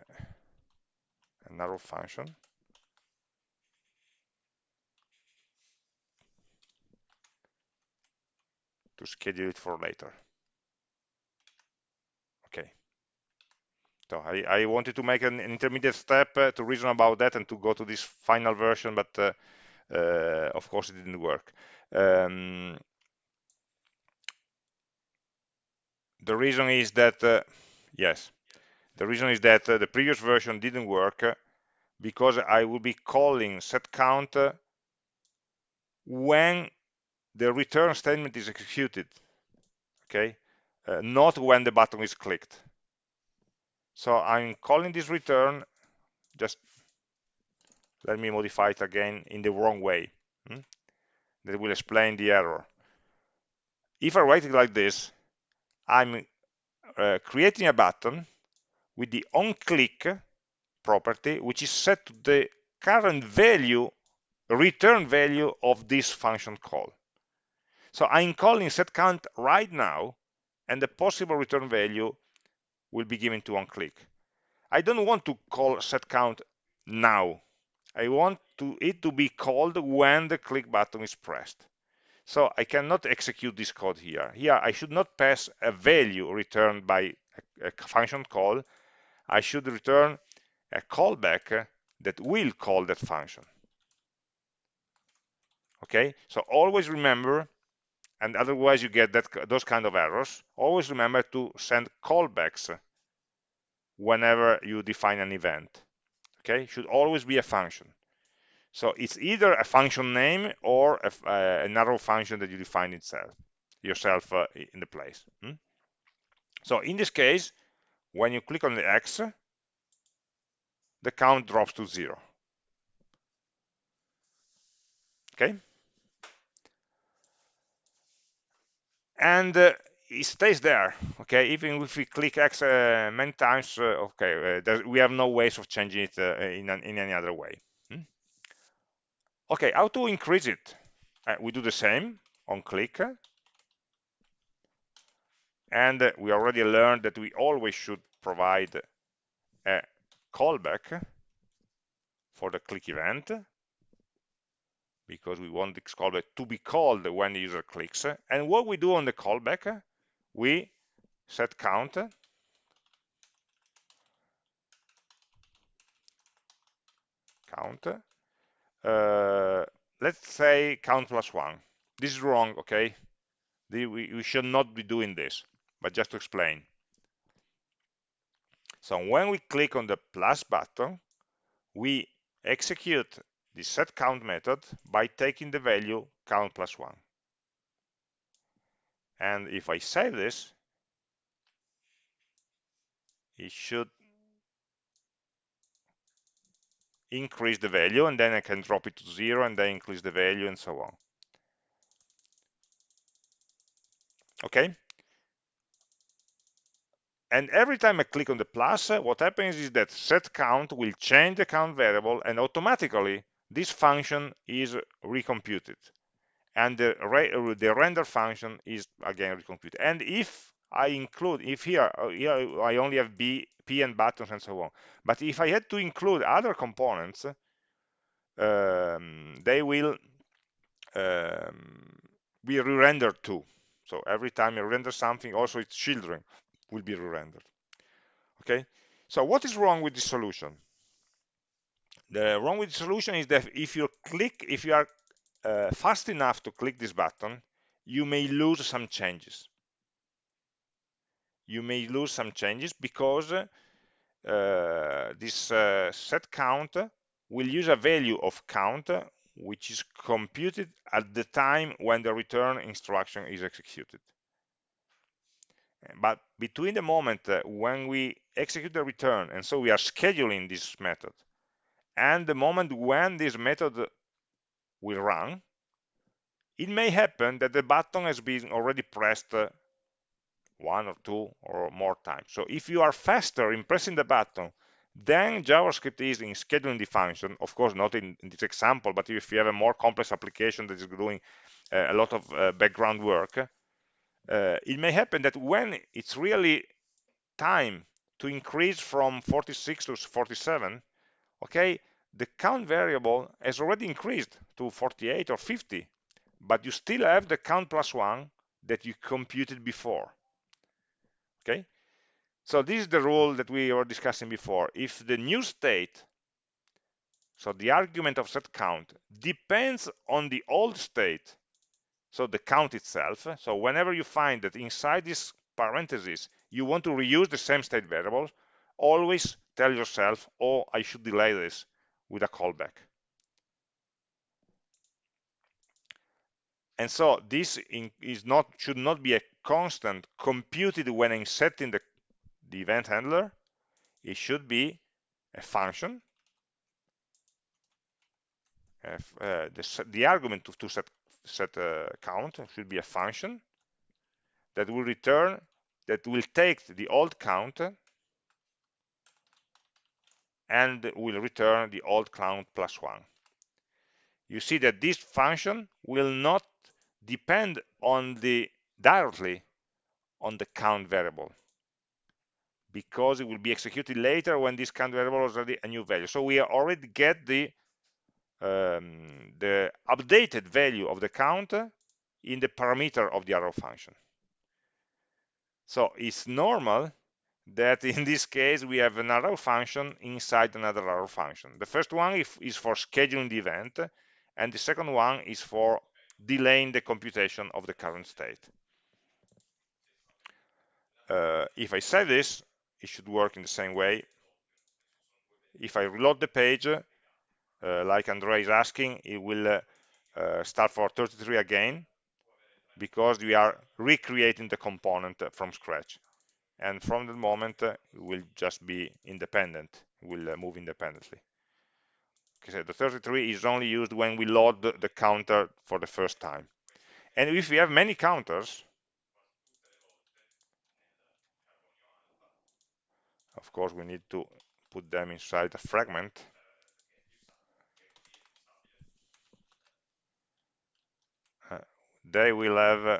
Speaker 1: an arrow function. To schedule it for later okay so I, I wanted to make an, intermediate step uh, to reason about that and to go to this final version but uh, uh, of course it didn't work. Um, the reason is that yes. The reason is that the previous version didn't work because I will be calling set count when the return statement is executed. Okay? Uh, not when the button is clicked so I'm calling this return just let me modify it again in the wrong way hmm? that will explain the error if I write it like this I'm uh, creating a button with the onClick property which is set to the current value return value of this function call so I'm calling setCount right now and the possible return value will be given to onClick I don't want to call setCount now I want to, it to be called when the click button is pressed so I cannot execute this code here. Here I should not pass a value returned by a, a function call. I should return a callback that will call that function. Okay, so always remember, and otherwise you get that those kind of errors, always remember to send callbacks whenever you define an event. Okay, it should always be a function. So it's either a function name or a, uh, an arrow function that you define itself yourself uh, in the place. Hmm? So in this case, when you click on the X, the count drops to zero. Okay. And uh, it stays there. Okay, even if we click X uh, many times, uh, okay, uh, we have no ways of changing it uh, in, an, in any other way. Okay, how to increase it? Uh, we do the same on click. And we already learned that we always should provide a callback for the click event because we want this callback to be called when the user clicks. And what we do on the callback, we set count count uh, let's say count plus one. This is wrong, okay? The, we, we should not be doing this, but just to explain. So when we click on the plus button, we execute the set count method by taking the value count plus one. And if I save this, it should increase the value and then I can drop it to zero and then increase the value and so on. Okay? And every time I click on the plus, what happens is that set count will change the count variable and automatically this function is recomputed. And the, the render function is again recomputed. And if I include, if here, uh, here I only have B, P and buttons and so on. But if I had to include other components, um, they will um, be re-rendered too. So every time you render something, also its children will be re-rendered. Okay. So what is wrong with this solution? The wrong with the solution is that if you click, if you are uh, fast enough to click this button, you may lose some changes. You may lose some changes because uh, this uh, set count will use a value of count which is computed at the time when the return instruction is executed. But between the moment uh, when we execute the return, and so we are scheduling this method, and the moment when this method will run, it may happen that the button has been already pressed uh, one or two or more times. So if you are faster in pressing the button than JavaScript is in scheduling the function, of course not in, in this example, but if you have a more complex application that is doing uh, a lot of uh, background work, uh, it may happen that when it's really time to increase from 46 to 47, okay, the count variable has already increased to 48 or 50, but you still have the count plus one that you computed before. Okay, so this is the rule that we were discussing before. If the new state, so the argument of set count, depends on the old state, so the count itself, so whenever you find that inside this parenthesis you want to reuse the same state variable, always tell yourself, oh, I should delay this with a callback. And so this is not should not be a constant computed when I'm setting the the event handler, it should be a function. If, uh, the, the, argument to, to set, set a count should be a function that will return, that will take the old count and will return the old count plus one. You see that this function will not depend on the directly on the count variable because it will be executed later when this count variable is already a new value. So we already get the um, the updated value of the count in the parameter of the arrow function. So it's normal that in this case we have an arrow function inside another arrow function. The first one is for scheduling the event, and the second one is for delaying the computation of the current state. Uh, if I say this, it should work in the same way. If I reload the page, uh, like Andrea is asking, it will uh, uh start for 33 again, because we are recreating the component from scratch. And from the moment, uh, will just be independent, will uh, move independently. Okay, so the 33 is only used when we load the, the counter for the first time. And if we have many counters, of course we need to put them inside a fragment uh, they will have uh,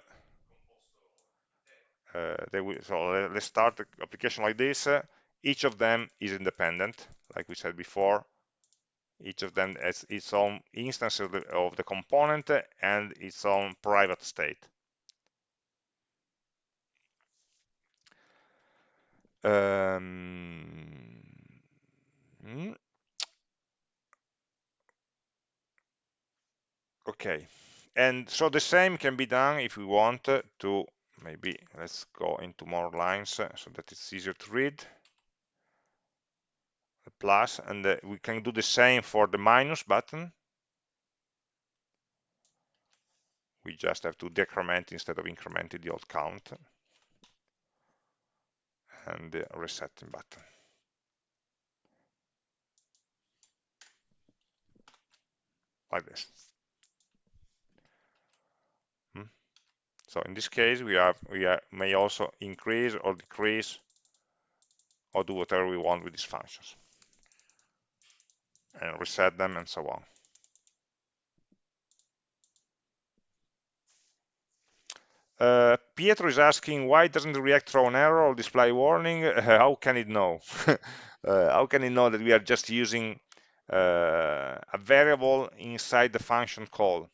Speaker 1: they will so let's start the application like this. Uh, each of them is independent like we said before. Each of them has its own instance of the, of the component and its own private state. Um, hmm. okay, and so the same can be done if we want to maybe let's go into more lines so that it's easier to read the plus and uh, we can do the same for the minus button we just have to decrement instead of incrementing the old count and the resetting button. Like this. So in this case, we have we are, may also increase or decrease or do whatever we want with these functions and reset them and so on. Uh, Pietro is asking why doesn't React throw an error or display warning? How can it know? uh, how can it know that we are just using uh, a variable inside the function call.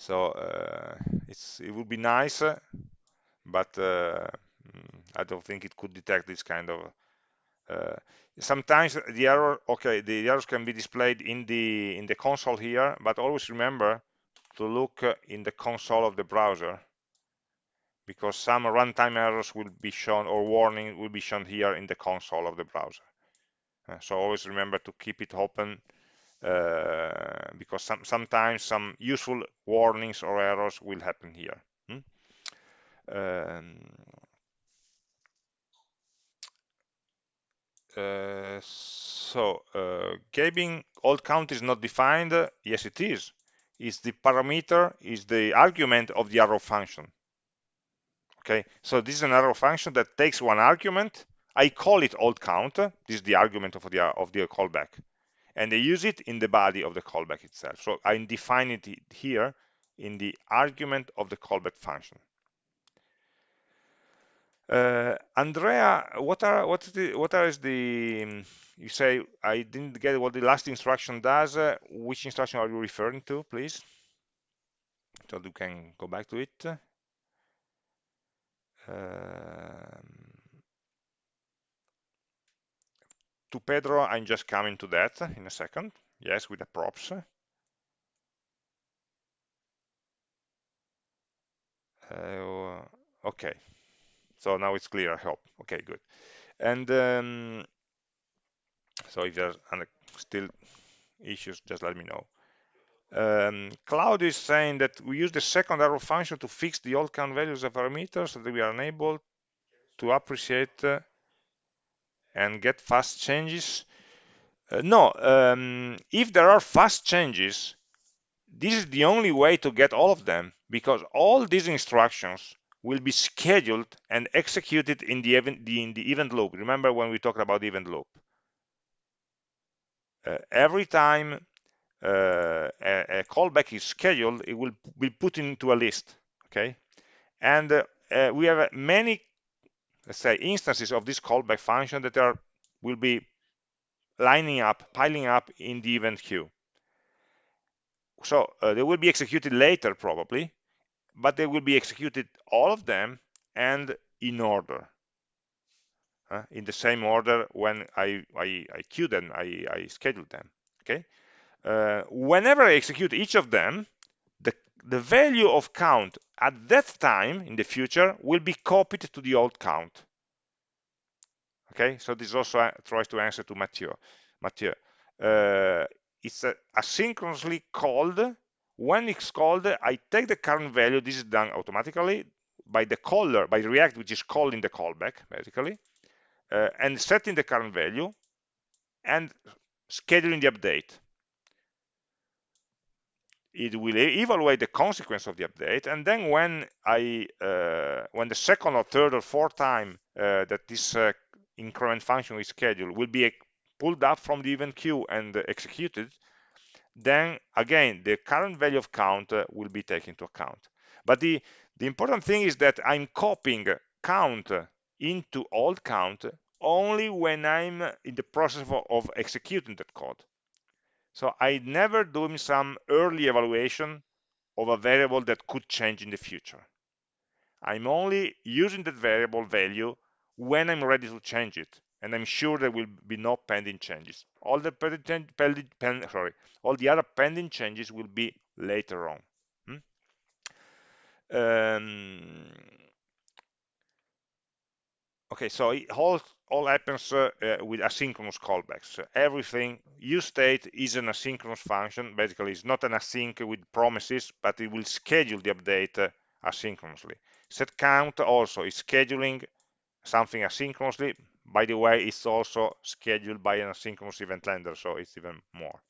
Speaker 1: So uh, it's it would be nice, but uh, mm, I don't think it could detect this kind of. Uh, sometimes the error, okay, the errors can be displayed in the in the console here, but always remember to look in the console of the browser because some runtime errors will be shown or warning will be shown here in the console of the browser. Uh, so always remember to keep it open uh, because some, sometimes some useful warnings or errors will happen here. Hmm? Um, uh, so uh, old count is not defined. Yes, it is. Is the parameter, is the argument of the arrow function. Okay, so this is an arrow function that takes one argument. I call it old count. This is the argument of the of the callback and they use it in the body of the callback itself. So I'm defining it here in the argument of the callback function. Uh, Andrea, what are what the what is the you say I didn't get what the last instruction does. Uh, which instruction are you referring to, please? So you can go back to it. Um, to Pietro, I'm just coming to that in a second. Yes, with the props. Uh, okay, so now it's clear, I hope. Okay, good. And um, so if there's still issues, just let me know. Um, Cloud is saying that we use the second arrow function to fix the old count values of parameters so that we are unable to appreciate uh, and get fast changes uh, no, um, if there are fast changes, this is the only way to get all of them because all these instructions will be scheduled and executed in the event, the, in the event loop. Remember when we talked about the event loop? Uh, every time uh, a, a, callback is scheduled, it will be put into a list, okay? And uh, uh we have many, let's say, instances of this callback function that are will be lining up, piling up in the event queue. So uh, they will be executed later probably, but they will be executed all of them and in order. Uh, in the same order when I, I, I queue them, I, I schedule them. Okay. Uh, whenever I execute each of them, the, value of count at that time in the future will be copied to the old count. Okay so this also uh, tries to answer to Mathieu. Mathieu uh, it's asynchronously called. When it's called I take the current value this is done automatically by the caller by React which is calling the callback basically uh, and setting the current value and scheduling the update it will evaluate the consequence of the update and then when I uh, when the second or third or fourth time uh, that this uh, increment function is scheduled will be pulled up from the event queue and executed, then again, the current value of count will be taken into account. But the, the important thing is that I'm copying count into old count only when I'm in the process of, of executing that code. So I never do some early evaluation of a variable that could change in the future. I'm only using that variable value when I'm ready to change it. And I'm sure there will be no pending changes. All the pending, pending, sorry, all the other pending changes will be later on. Hmm? Um, okay, so it all all happens uh, uh, with asynchronous callbacks. everything use state is an asynchronous function. Basically, it's not an async with promises, but it will schedule the update uh, asynchronously. Set count also is scheduling something asynchronously. By the way, it's also scheduled by an asynchronous event handler, so it's even more.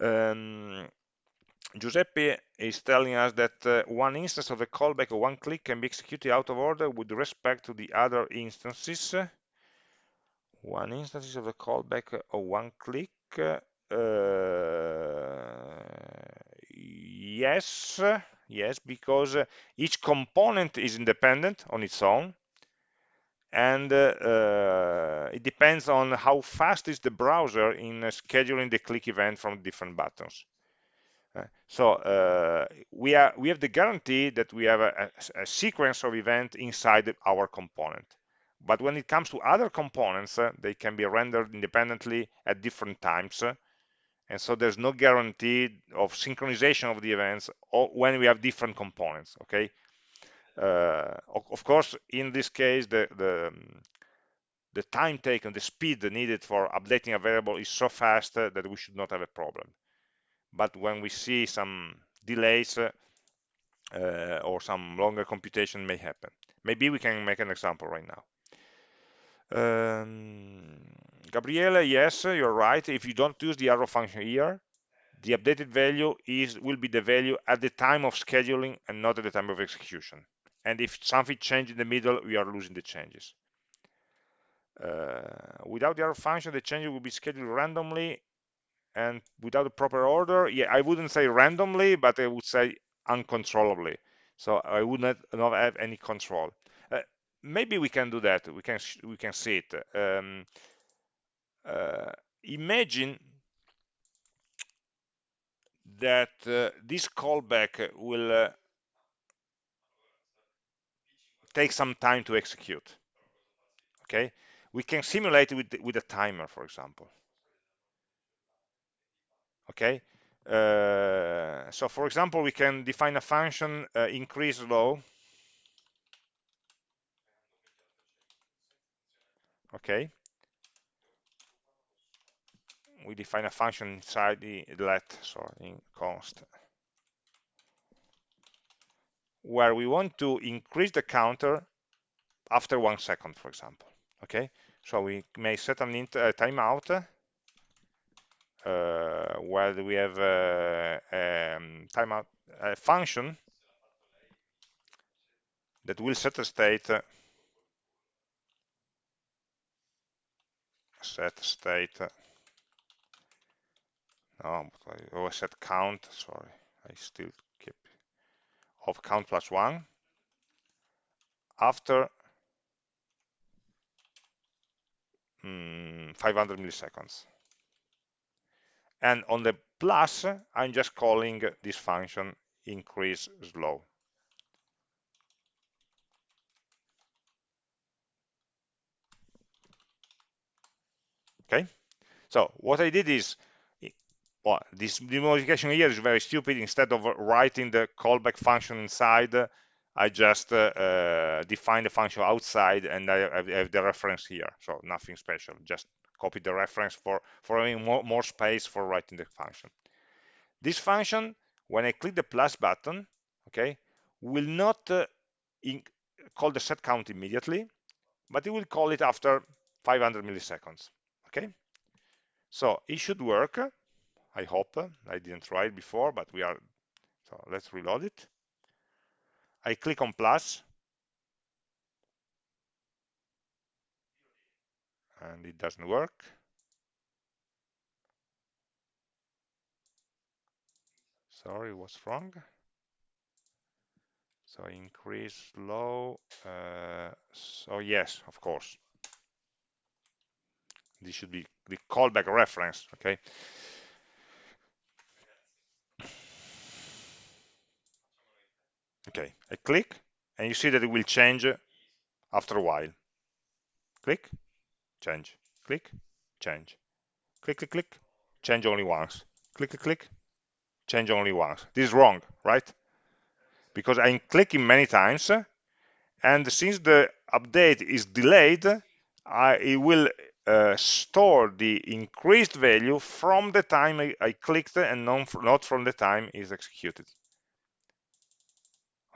Speaker 1: Um, Giuseppe is telling us that uh, one instance of the callback of one click can be executed out of order with respect to the other instances. One instance of the callback or one click. Uh, yes, yes, because each component is independent on its own and uh, uh, it depends on how fast is the browser in uh, scheduling the click event from different buttons. Uh, so uh, we are we have the guarantee that we have a, a, a, sequence of event inside our component. But when it comes to other components, uh, they can be rendered independently at different times. and so there's no guarantee of synchronization of the events when we have different components. Okay, uh, of course, in this case, the, the, the time taken, the speed needed for updating a variable is so fast uh, that we should not have a problem. But when we see some delays uh, or some longer computation may happen. Maybe we can make an example right now. Um, Gabriele, yes, you're right. If you don't use the arrow function here, the updated value is will be the value at the time of scheduling and not at the time of execution. And if something changes in the middle we are losing the changes. Uh, without the arrow function the changes will be scheduled randomly and without a proper order. Yeah i wouldn't say randomly but i would say uncontrollably. So i would not, not have any control maybe we can do that. We can we can see it. Um, uh, imagine that uh, this callback will uh, take some time to execute. Okay? We can simulate it with, with a timer for example. Okay? Uh, so for example we can define a function uh, increase slow okay. We define a function inside the let sorry in const. Where we want to increase the counter after one second, for example. Okay, so we may set an int uh, timeout uh, where we have a, uh, um, timeout a function that will set a state set state no I always set count sorry I still keep of count plus one after mm, 500 milliseconds. And on the plus, I'm just calling this function increase slow. Okay, so what I did is well, this modification here is very stupid. Instead of writing the callback function inside, I just uh, uh, define the function outside and I have the reference here. So nothing special, just copy the reference for, for having more, more space for writing the function. This function, when I click the plus button, okay, will not uh, call the set count immediately, but it will call it after 500 milliseconds, okay? So it should work I hope. I didn't try it before, but we are, so let's reload it. I click on plus, and it doesn't work. Sorry, what's wrong? So increase slow. Uh, so yes, of course. This should be the callback reference, okay? okay I click and you see that it will change after a while. Click change. Click change. Click click click change only once. Click click click change only once. This is wrong right? Because I'm clicking many times and since the update is delayed I, it will uh, store the increased value from the time I, I clicked and non, not from the time is executed.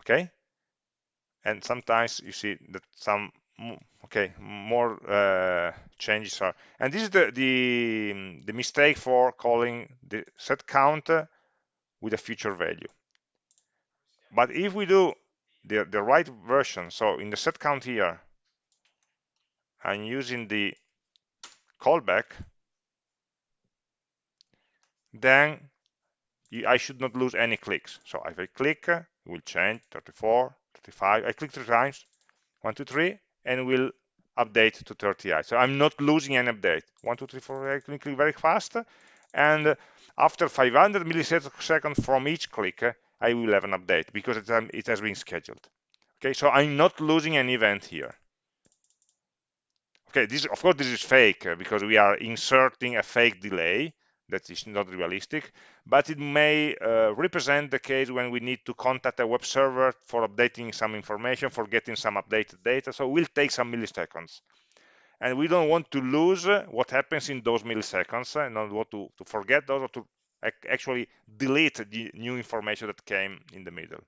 Speaker 1: Okay? And sometimes you see that some okay more uh, changes are and this is the, the the mistake for calling the set count with a future value. But if we do the, the right version so in the set count here I'm using the callback then I should not lose any clicks so if I click will change 34 35 i click three times one two three and will update to 30i. So I'm not losing any update. One, two, three, four, I click very fast. And after 500 milliseconds from each click, I will have an update because it, it has been scheduled. Okay, so I'm not losing an event here. Okay, this of course this is fake uh, because we are inserting a fake delay that is not realistic, but it may uh, represent the case when we need to contact a web server for updating some information, for getting some updated data. So it will take some milliseconds. And we don't want to lose what happens in those milliseconds and not want to, to forget those or to actually delete the new information that came in the middle.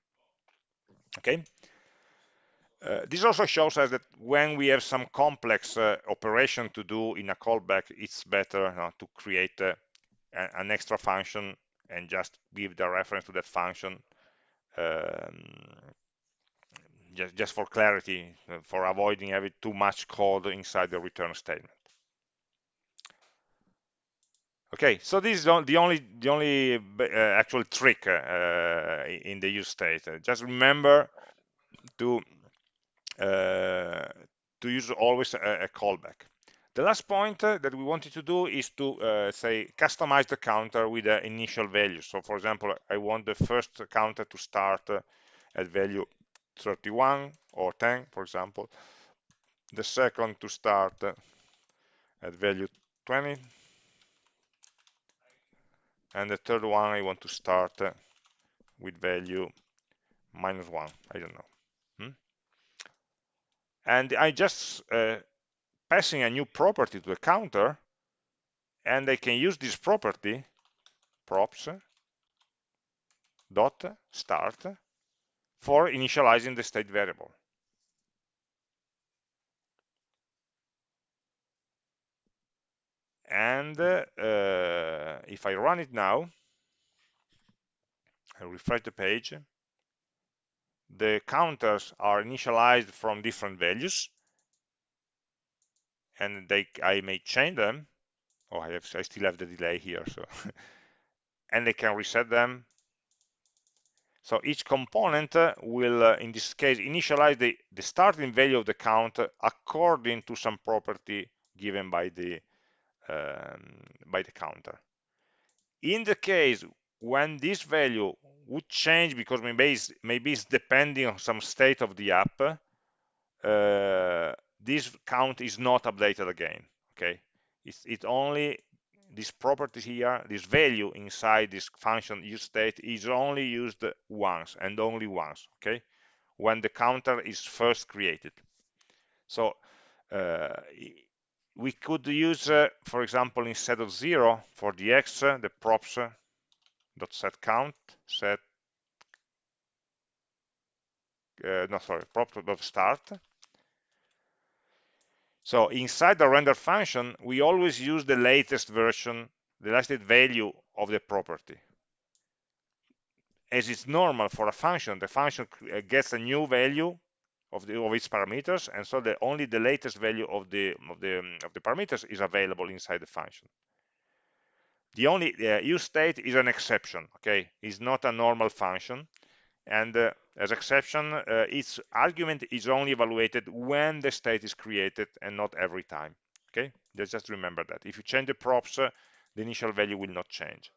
Speaker 1: Okay. Uh, this also shows us that when we have some complex uh, operation to do in a callback, it's better uh, to create uh, an extra function and just give the reference to that function um, just, just for clarity, uh, for avoiding having too much code inside the return statement. Okay, so this is the only the only uh, actual trick in the use state. just remember to to use always a, a callback. The last point uh, that we wanted to do is to uh, say customize the counter with the initial value. So for example, I want the first counter to start uh, at value 31 or 10, for example. The second to start uh, at value 20. And the third one I want to start uh, with value minus 1. I don't know. And I just uh, passing a new property to the counter and I can use this property props dot start for initializing the state variable. And uh, if I run it now, I refresh the page, the counters are initialized from different values and they I may change them. Oh, I have I still have the delay here, so and they can reset them. So each component uh, will, uh, in this case, initialize the, the starting value of the count according to some property given by the um, by the counter. In the case when this value would change because maybe it's, maybe it's depending on some state of the app, uh, this count is not updated again okay? It's it only this property here this value inside this function use state is only used once and only once okay? When the counter is first created. So uh, we could use uh, for example instead of zero for the x uh, the props uh, dot set count set uh, no sorry props dot start so inside the render function, we always use the latest version, the latest value of the property. As it's normal for a function, the function uh, gets a new value of, the, of its parameters, and so the, only the latest value of the of the of the parameters is available inside the function. The only uh, use state is an exception. Okay, it's not a normal function, and uh, as exception, uh, its argument is only evaluated when the state is created and not every time. Okay, just, just remember that. If you change the props, uh, the initial value will not change.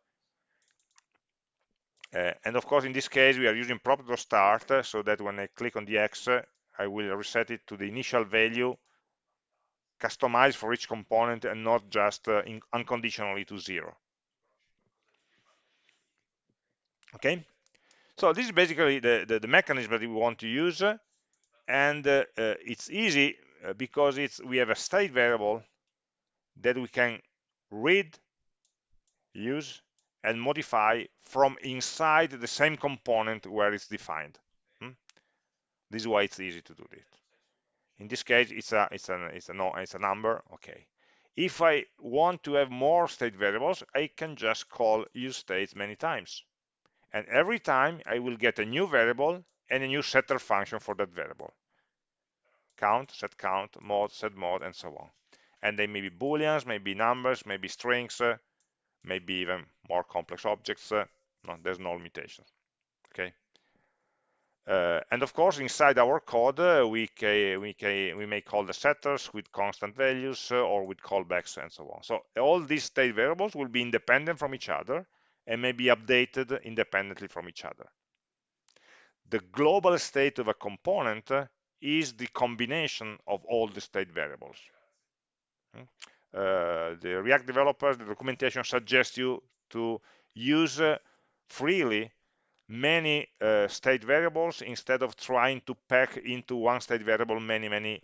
Speaker 1: Uh, and of course, in this case, we are using prop.start uh, so that when I click on the X, uh, will reset it to the initial value customized for each component and not just uh, unconditionally to zero. Okay, so this is basically the, the, the mechanism that we want to use. And uh, uh, it's easy uh, because it's we have a state variable that we can read, use, and modify from inside the same component where it's defined. Hmm? This is why it's easy to do this. In this case, it's a it's a it's a no it's a number. Okay. If I want to have more state variables, I can just call use states many times and every time I will get a new variable and a new setter function for that variable. Count set count mod set mode and so on. And they may be booleans maybe numbers maybe strings uh, maybe even more complex objects uh, no there's no limitation okay? Uh, and of course, inside our code, uh, we, can, we, can, we may call the setters with constant values uh, or with callbacks and so on. So all these state variables will be independent from each other and may be updated independently from each other. The global state of a component is the combination of all the state variables. Hmm? Uh, the React developers, the documentation suggests you to use uh, freely many uh, state variables instead of trying to pack into one state variable many many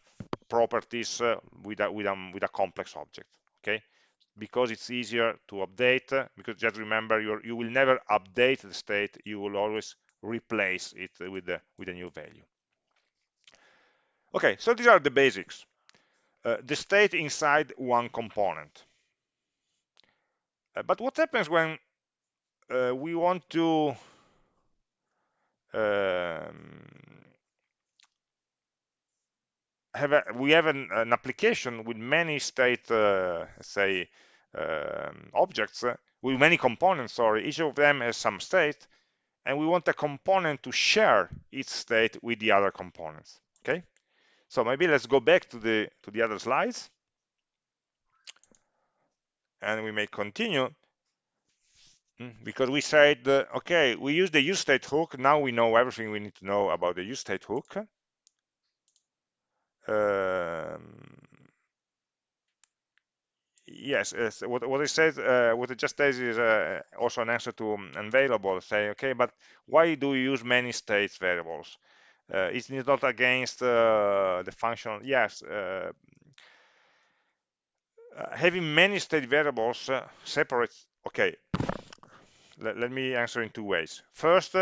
Speaker 1: properties uh, with a with a with a complex object okay because it's easier to update because just remember you you will never update the state you will always replace it with the with a new value. Okay so these are the basics. Uh, the state inside one component. Uh, but what happens when uh, we want to um, have a, we have an, an, application with many state, uh, say, objects, uh, with many components, sorry, each of them has some state, and we want a component to share its state with the other components, okay? So maybe let's go back to the, to the other slides, and we may continue. Hmm, because we said, okay, we use the use state hook. Now we know everything we need to know about the use state hook. Um, yes, what, what it says, uh, what it just says is uh, also an answer to um, unavailable. Say, okay, but why do you use many states variables? Uh, it's not against uh, the function. Yes, uh, uh, having many state variables separates. Okay, let, let, me answer in two ways. First,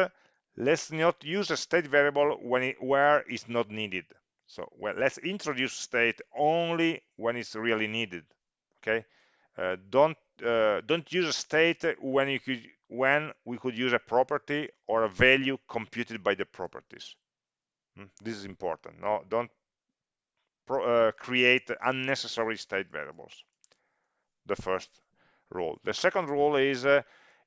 Speaker 1: let's not use a state variable when it, where it's not needed. So well, let's introduce state only when it's really needed. Okay, uh, don't uh, don't use a state when you could when we could use a property or a value computed by the properties. Hmm? This is important. No, don't pro, uh, create unnecessary state variables. The first rule. The second rule is uh,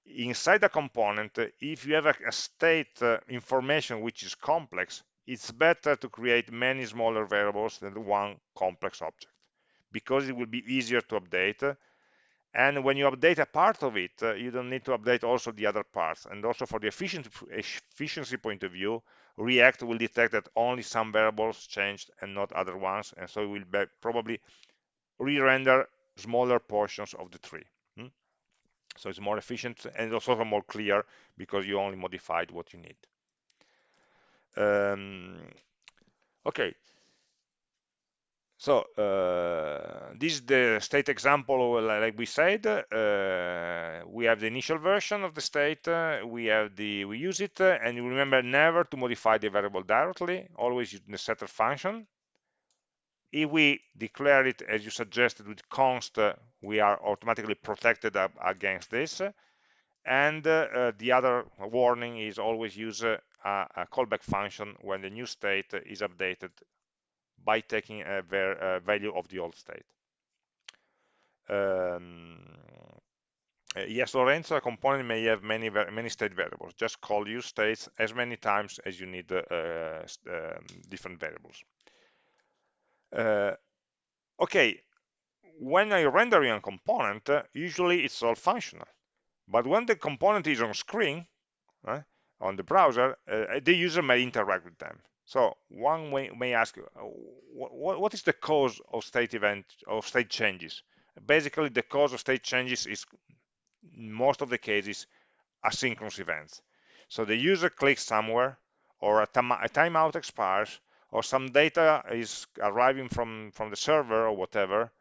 Speaker 1: inside a component, if you have a, a state uh, information which is complex, it's better to create many smaller variables than one complex object because it will be easier to update. And when you update a part of it, uh, you don't need to update also the other parts. And also for the efficiency, efficiency point of view, React will detect that only some variables changed and not other ones. And so it will probably re-render smaller portions of the tree. So it's more efficient and also more clear because you only modified what you need. Um, okay. So uh, this is the state example, like we said. Uh, we have the initial version of the state. Uh, we have the we use it, uh, and you remember never to modify the variable directly. Always use the setter function if we declare it as you suggested with const, uh, we are automatically protected against this. And uh, the other warning is always use a, callback function when the new state is updated by taking a, value of the old state. Um, uh, yes, Lorenzo, a component may have many many state variables. Just call use states as many times as you need uh, um, different variables. Uh, okay, when I render a component, uh, usually it's all functional. But when the component is on screen, uh, on the browser, uh, the user may interact with them. So one may, may ask, uh, what, what is the cause of state event of state changes? Basically, the cause of state changes is, in most of the cases, asynchronous events. So the user clicks somewhere, or a, a timeout expires, or some data is arriving from, from the server or whatever,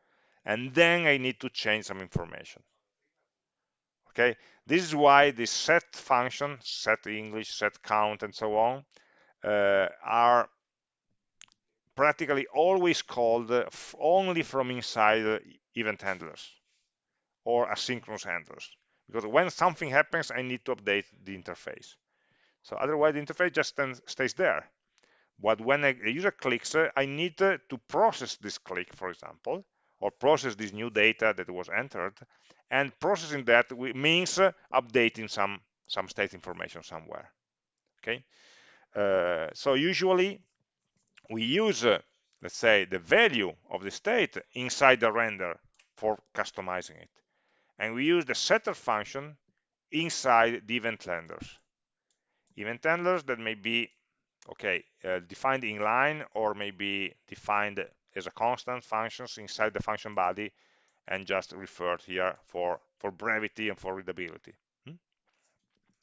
Speaker 1: and then I need to change some information. Okay, this is why the set function, set English, set count, and so on, are practically always called only from inside event handlers or asynchronous handlers. Because when something happens, I need to update the interface. So otherwise, the interface just stays there. But when a user clicks, uh, I need uh, to process this click, for example, or process this new data that was entered. And processing that means uh, updating some, some state information somewhere. Okay. Uh, so usually we use, uh, let's say, the value of the state inside the render for customizing it. And we use the setter function inside the event handlers. Event handlers that may be, okay, uh, defined inline or maybe defined as a constant functions inside the function body and just referred here for, for brevity and for readability. Hmm?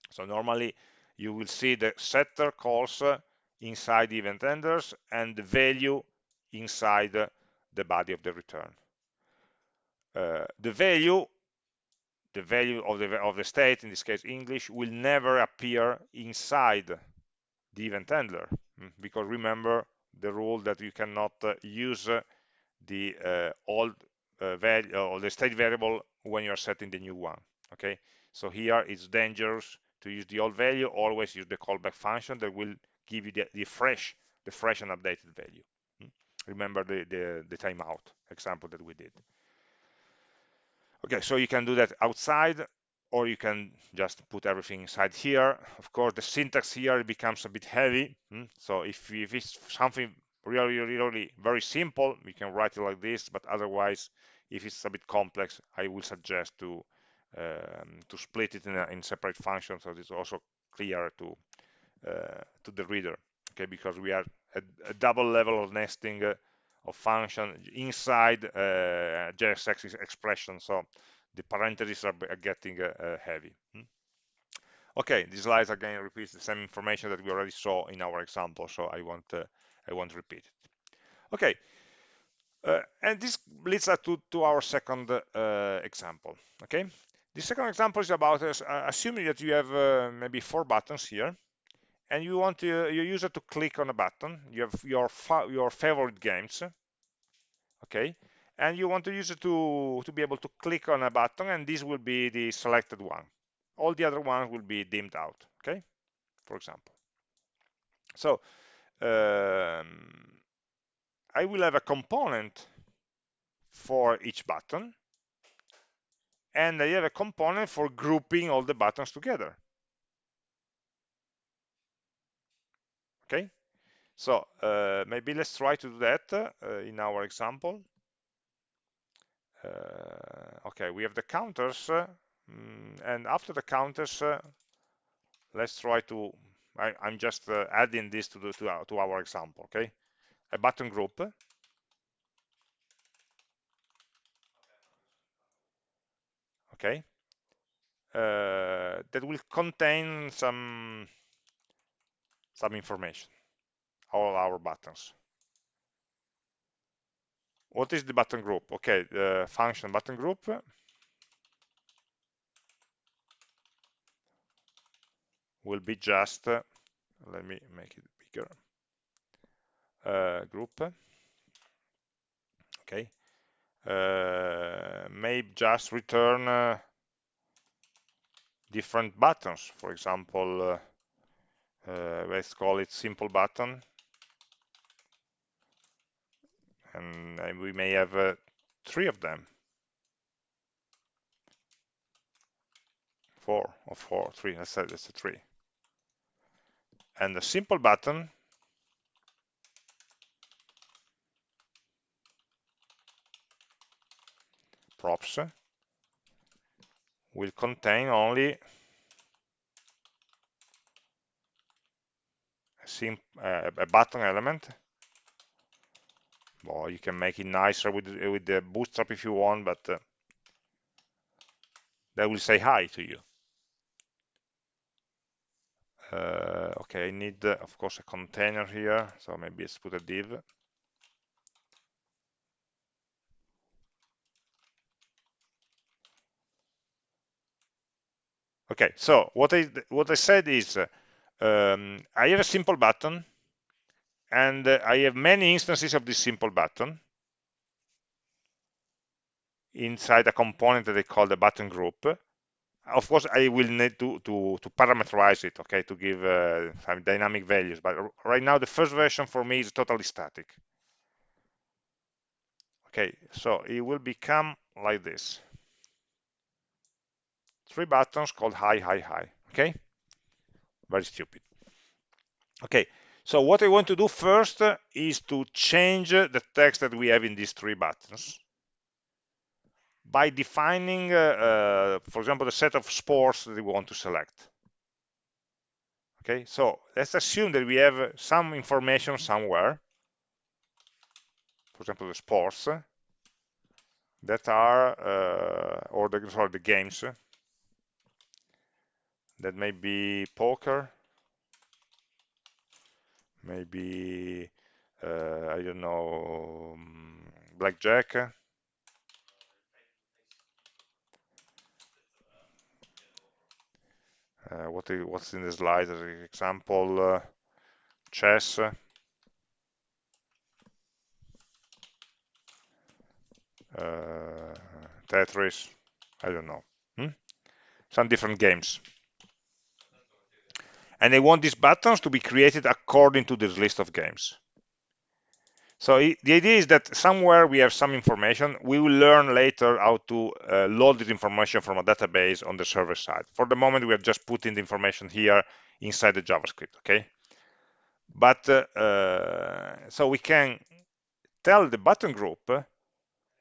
Speaker 1: So normally you will see the setter calls uh, inside the event handlers and the value inside uh, the body of the return. Uh, the value the value of the of the state in this case English will never appear inside the event handler hmm, because remember the rule that you cannot uh, use the uh, old uh, value or the state variable when you're setting the new one okay so here it's dangerous to use the old value always use the callback function that will give you the, the fresh the fresh and updated value hmm. remember the, the the timeout example that we did okay so you can do that outside or you can just put everything inside here of course the syntax here becomes a bit heavy hmm? so if, if it's something really really very simple we can write it like this but otherwise if it's a bit complex i will suggest to um, to split it in, a, in separate functions so it's also clear to uh, to the reader okay? Because we are at a double level of nesting uh, of function inside uh, JSX expression so the parentheses are, getting uh, heavy hmm? okay these slides again repeats the same information that we already saw in our example so I won't uh, I won't repeat it. Okay uh, and this leads us to, to our second uh, example okay the second example is about uh, assuming that you have uh, maybe four buttons here, and you want to, your user to click on a button. You have your your favorite games, okay, and you want the user to to be able to click on a button, and this will be the selected one. All the other ones will be dimmed out, okay, for example. So um, I will have a component for each button and I have a component for grouping all the buttons together. Okay, so uh, maybe let's try to do that uh, in our example. Uh, okay, we have the counters, uh, mm, and after the counters, uh, let's try to. I, am just uh, adding this to, the, to, our, to our example. Okay, a button group okay? Uh, that will contain some some information. All our buttons. What is the button group? Okay the function button group. Will be just uh, let me make it bigger. Uh, group. Okay uh, may just return uh, different buttons. For example, uh, let's call it simple button. And we may have three of them. Four or four, three, let's that's a three. And the simple button props will contain only a, a button element. Well you can make it nicer with with the bootstrap if you want but uh, that will say hi to you. Uh, okay I need uh, of course a container here so maybe let's put a div Okay, so what I what I said is um, I have a simple button and uh, I have many instances of this simple button inside a component that I call the button group. Of course, I will need to, to, to parameterize it, okay, to give uh, some dynamic values. But right now, the first version for me is totally static. Okay, so it will become like this three buttons called high, high, high. Okay, very stupid. okay so what I want to do first is to change the text that we have in these three buttons by defining, uh, uh, for example, the set of sports that we want to select. Okay, so let's assume that we have some information somewhere, for example, the sports that are, uh, or the, sorry, the games that may be poker, maybe, uh, I don't know, um, blackjack, uh, what is, what's in the slide? An example uh, chess. Uh, Tetris. I don't know. Hmm? some different games and they want these buttons to be created according to this list of games so the idea is that somewhere we have some information. We will learn later how to uh, load this information from a database on the server side. For the moment, we are just putting the information here inside the JavaScript, okay? But uh, uh, so we can tell the button group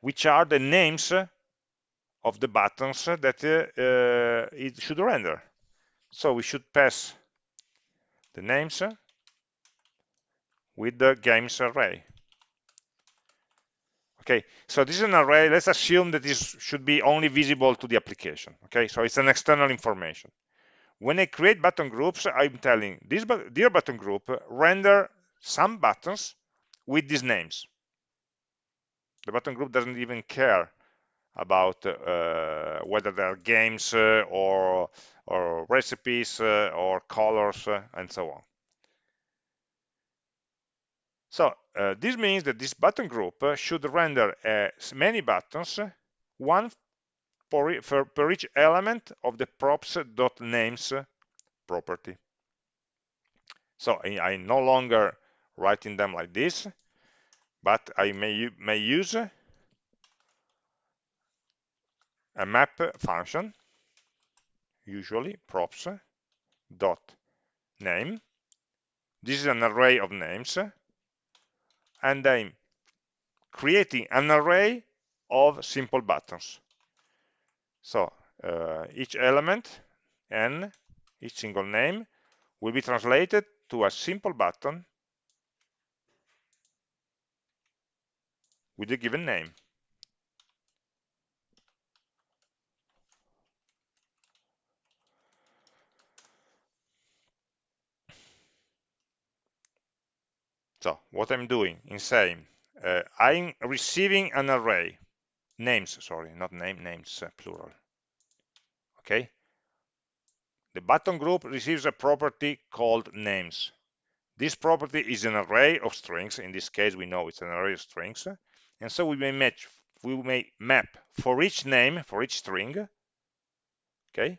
Speaker 1: which are the names of the buttons that uh, uh, it should render. So we should pass the names uh, with the games array. Okay, so this is an array. Let's assume that this should be only visible to the application. Okay, so it's an external information. When I create button groups, I'm telling this dear button group render some buttons with these names. The button group doesn't even care about uh, whether they are games uh, or or recipes uh, or colors and so on. So uh, this means that this button group uh, should render uh, many buttons, one for, for, each element of the props.names property. So I, I no longer writing them like this, but I may, may use a map function, usually props dot name. This is an array of names and I'm creating an array of simple buttons. So uh, each element n, each single name, will be translated to a simple button with a given name. So what I'm doing in same uh, I'm receiving an array, names, sorry, not name, names, uh, plural. Okay. The button group receives a property called names. This property is an array of strings. In this case, we know it's an array of strings. And so we may match, we may map for each name, for each string, okay,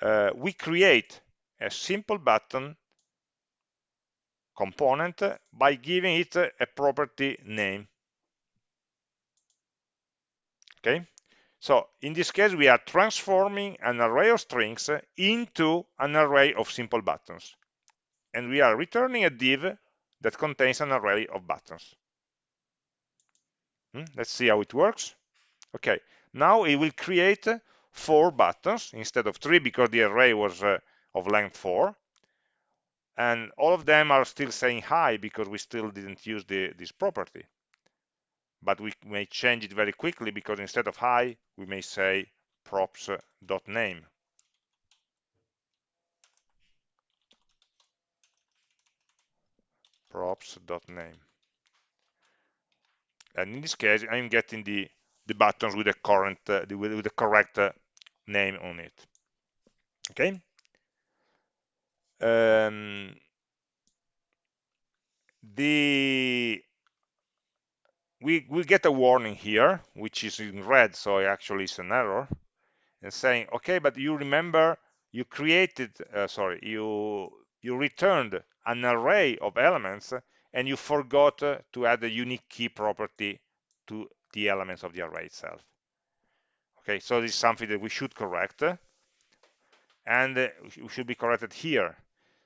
Speaker 1: uh, we create a simple button component by giving it a property name. Okay, so in this case, we are transforming an array of strings into an array of simple buttons. And we are returning a div that contains an array of buttons. Hmm? Let's see how it works. Okay, now it will create four buttons instead of three because the array was uh, of length four and all of them are still saying hi because we still didn't use the, this property. But we may change it very quickly because instead of hi we may say props.name props.name and in this case I'm getting the the buttons with the current uh, with, the correct uh, name on it. Okay um, the we will get a warning here which is in red so actually it's an error and saying okay but you remember you created uh, sorry you you returned an array of elements and you forgot uh, to add a unique key property to the elements of the array itself. Okay so this is something that we should correct and uh, we should be corrected here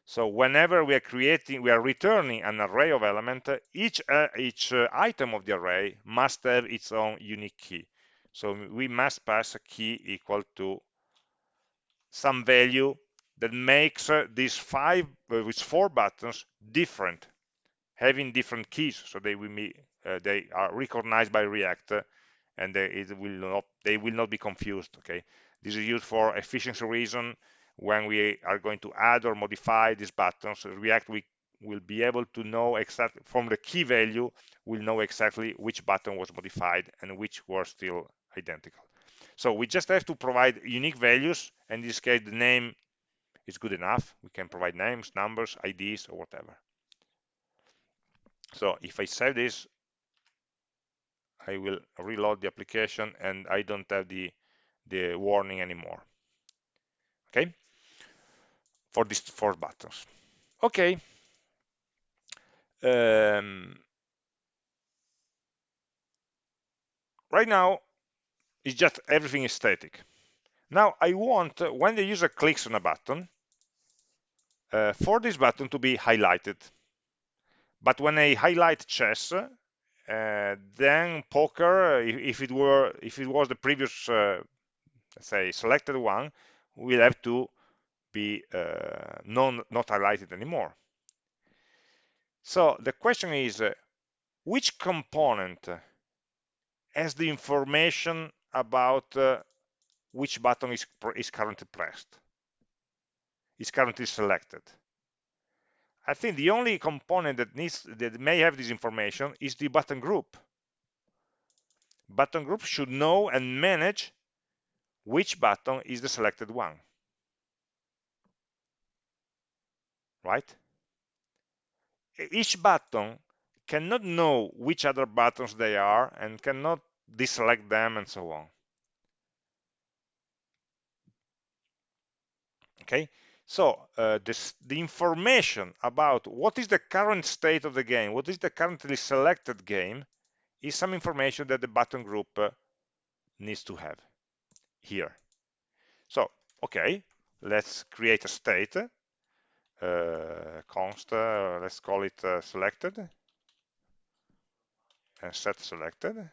Speaker 1: So whenever we are creating, we are returning an array of element, each, uh, each uh, item of the array must have its own unique key. So we must pass a key equal to some value that makes uh, these five, uh, these four buttons different, having different keys, so they will be, uh, they are recognized by React, uh, and they, it will not, they will not be confused. Okay, this is used for efficiency reason. When we are going to add or modify these buttons, React we will be able to know exactly from the key value, we'll know exactly which button was modified and which were still identical. So we just have to provide unique values. And in this case, the name is good enough. We can provide names, numbers, IDs, or whatever. So if I save this, I will reload the application and I don't have the, the warning anymore. Okay, for these four buttons. Okay. Um, right now, it's just everything is static. Now I want, uh, when the user clicks on a button, uh, for this button to be highlighted. But when I highlight chess, uh, then poker, if, if, it were, if it was the previous, uh, let's say, selected one, we'll have to be uh, non, not highlighted anymore. So the question is, uh, which component has the information about uh, which button is, is currently pressed, is currently selected. I think the only component that needs that may have this information is the button group. Button group should know and manage which button is the selected one. Right? Each button cannot know which other buttons they are and cannot deselect them and so on. Okay, so uh, this, the information about what is the current state of the game, what is the currently selected game, is some information that the button group uh, needs to have here. So, okay, let's create a state, const, uh, let's call it uh, selected, and set selected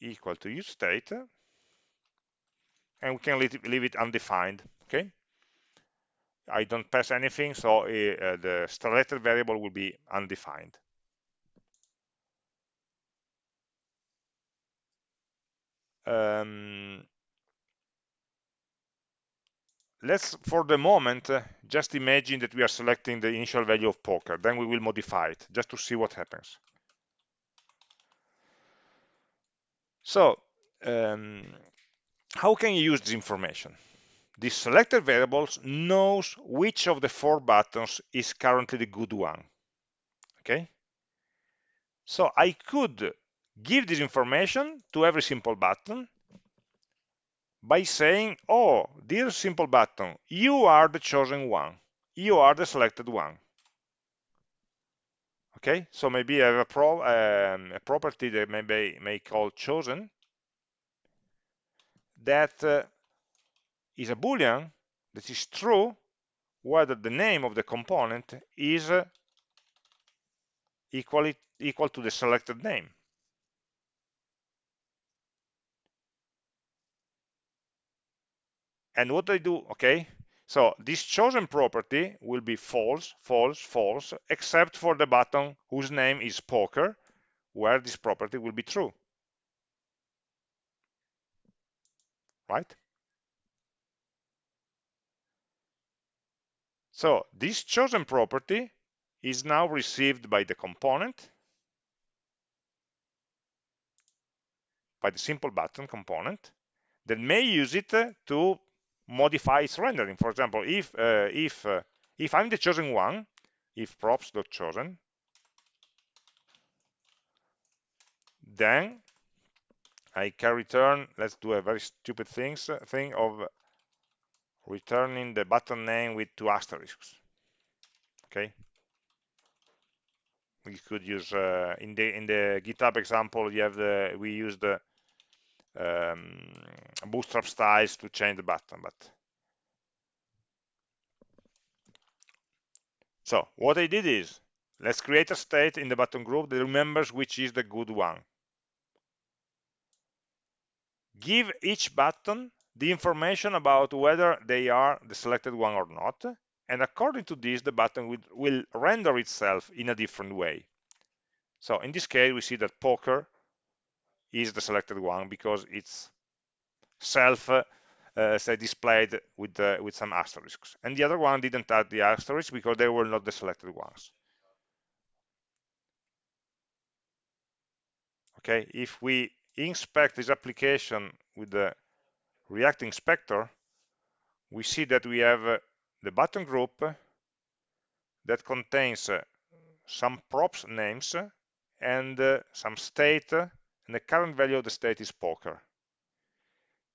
Speaker 1: equal to use state and we can leave it undefined okay? I don't pass anything so uh, the selected variable will be undefined. Um, let's for the moment uh, just imagine that we are selecting the initial value of poker then we will modify it just to see what happens so um, how can you use this information? This selected variables knows which of the four buttons is currently the good one. Okay? So I could give this information to every simple button by saying, oh, dear simple button, you are the chosen one. You are the selected one. Okay, so maybe I have a, pro, um, a property that maybe may call chosen that uh, is a boolean that is true whether the name of the component is uh, equally equal to the selected name and what I do okay so this chosen property will be false false false except for the button whose name is poker where this property will be true right? So this chosen property is now received by the component, by the simple button component, that may use it to modify its rendering. For example, if uh, if uh, if I'm the chosen one, if props.chosen, then I can return, let's do a very stupid things, thing of returning the button name with two asterisks. Okay. We could use uh, in the in the GitHub example. You have the we use the um, bootstrap styles to change the button, but So what I did is, let's create a state in the button group that remembers which is the good one. Give each button the information about whether they are the selected one or not, and according to this, the button will, will render itself in a different way. So in this case, we see that poker is the selected one because it's self uh, say displayed with uh, with some asterisks. And the other one didn't add the asterisks because they were not the selected ones. Okay if we inspect this application with the react inspector we see that we have uh, the button group that contains uh, some props names and uh, some state and the current value of the state is poker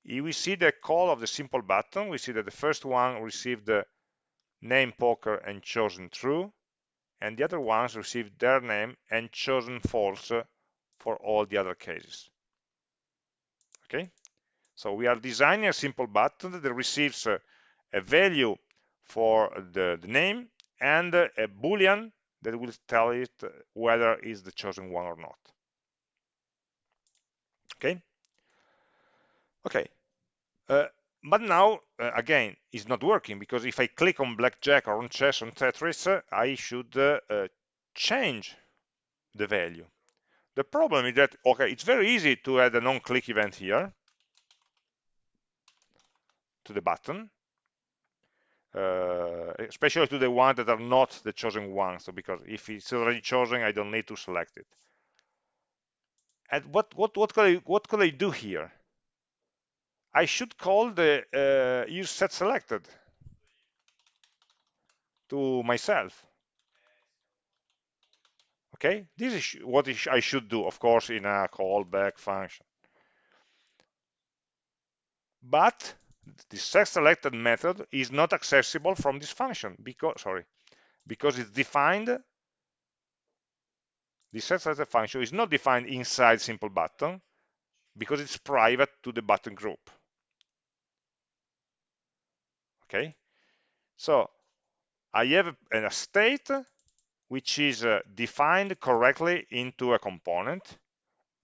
Speaker 1: if we see the call of the simple button, we see that the first one received the name poker and chosen true, and the other ones received their name and chosen false for all the other cases. Okay, so we are designing a simple button that receives a, value for the, the, name and a boolean that will tell it whether it's the chosen one or not. Okay, Okay, uh, but now, uh, again, it's not working because if I click on blackjack or on chess on Tetris, uh, I should uh, uh, change the value. The problem is that, okay, it's very easy to add a non-click event here to the button, uh, especially to the ones that are not the chosen ones. So because if it's already chosen, I don't need to select it. And what what what could I what could I do here? I should call the uh, use set selected to myself. Okay, this is what I should do, of course, in a callback function. But the set selected method is not accessible from this function because, sorry, because it's defined. The set selected function is not defined inside simple button because it's private to the button group. Okay? So I have a state which is uh, defined correctly into a component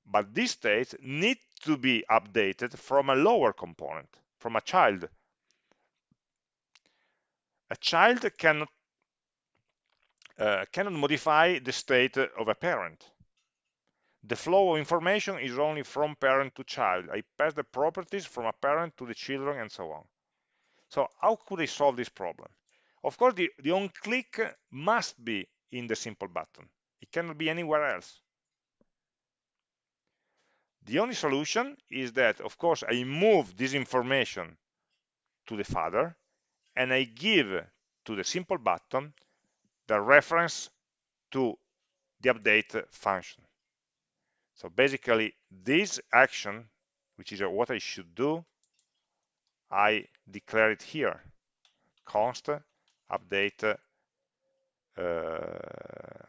Speaker 1: but this state needs to be updated from a lower component from a child. A child cannot uh, cannot modify the state of a parent the flow of information is only from parent to child I pass the properties from a parent to the children and so on so how could I solve this problem? Of course, the, the on-click must be in the simple button. It cannot be anywhere else. The only solution is that, of course, I move this information to the father and I give to the simple button the reference to the update function. So basically, this action, which is what I should do, I declare it here. Const update uh,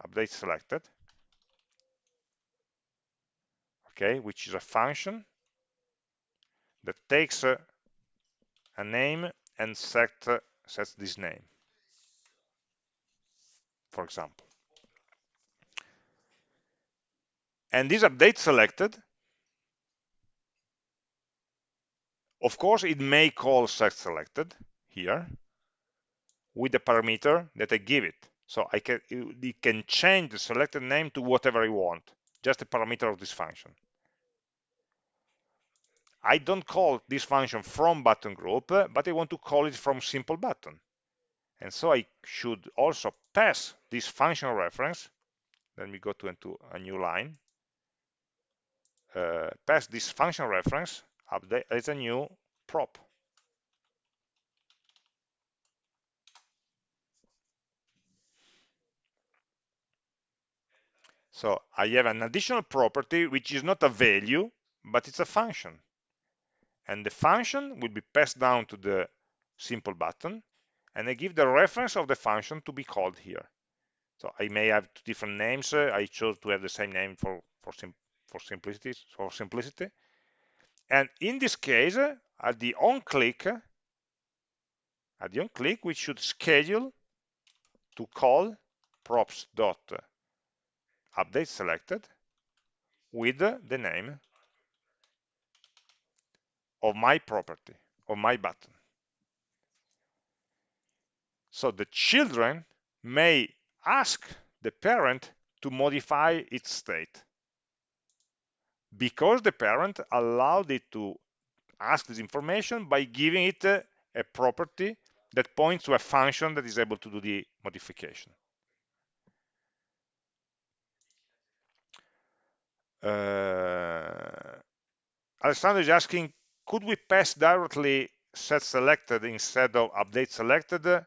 Speaker 1: update selected. Okay which is a function that takes uh, a name and set uh, sets this name for example and this update selected Of course, it may call set selected here with the parameter that I give it. So I can it can change the selected name to whatever I want, just a parameter of this function. I don't call this function from button group, but I want to call it from simple button. And so I should also pass this function reference. Let me go to into a new line. Uh, pass this function reference update as a new prop. So I have an additional property which is not a value, but it's a function. And the function will be passed down to the simple button, and I give the reference of the function to be called here. So I may have two different names. Uh, I chose to have the same name for for, sim for simplicity. For simplicity, and in this case, uh, at the on click, uh, at the on click, we should schedule to call props dot update selected with the name of my property, of my button. So the children may ask the parent to modify its state because the parent allowed it to ask this information by giving it a, a property that points to a function that is able to do the modification. Uh, Alessandro is asking, could we pass directly set selected instead of update selected?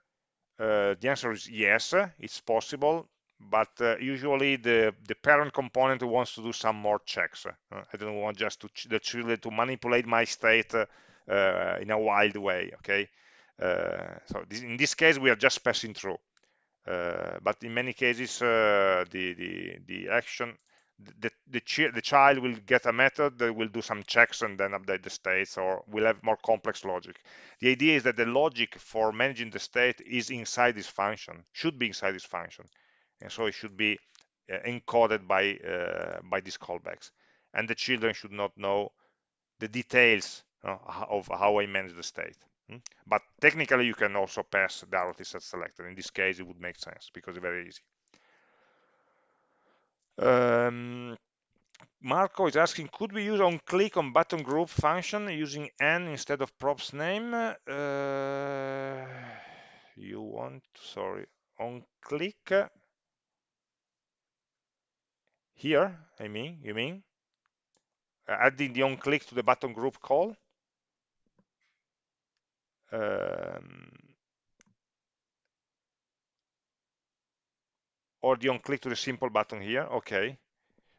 Speaker 1: Uh, the answer is yes, it's possible, but uh, usually the, the parent component wants to do some more checks. Uh, I don't want just to the children to manipulate my state uh, uh, in a wild way, okay? Uh, so this, in this case, we are just passing through. but in many cases, the, the, the action the, the, the, child will get a method that will do some checks and then update the states or will have more complex logic. The idea is that the logic for managing the state is inside this function, should be inside this function. And so it should be uh, encoded by, uh, by these callbacks. And the children should not know the details uh, of how I manage the state. Hmm? But technically, you can also pass directly set selected. In this case, it would make sense because it's very easy. Um, Marco is asking, could we use on click on button group function using n instead of props name? Uh, you want, sorry, on click here, I mean, you mean? adding the on click to the button group call? Um, or the on click to the simple button here okay.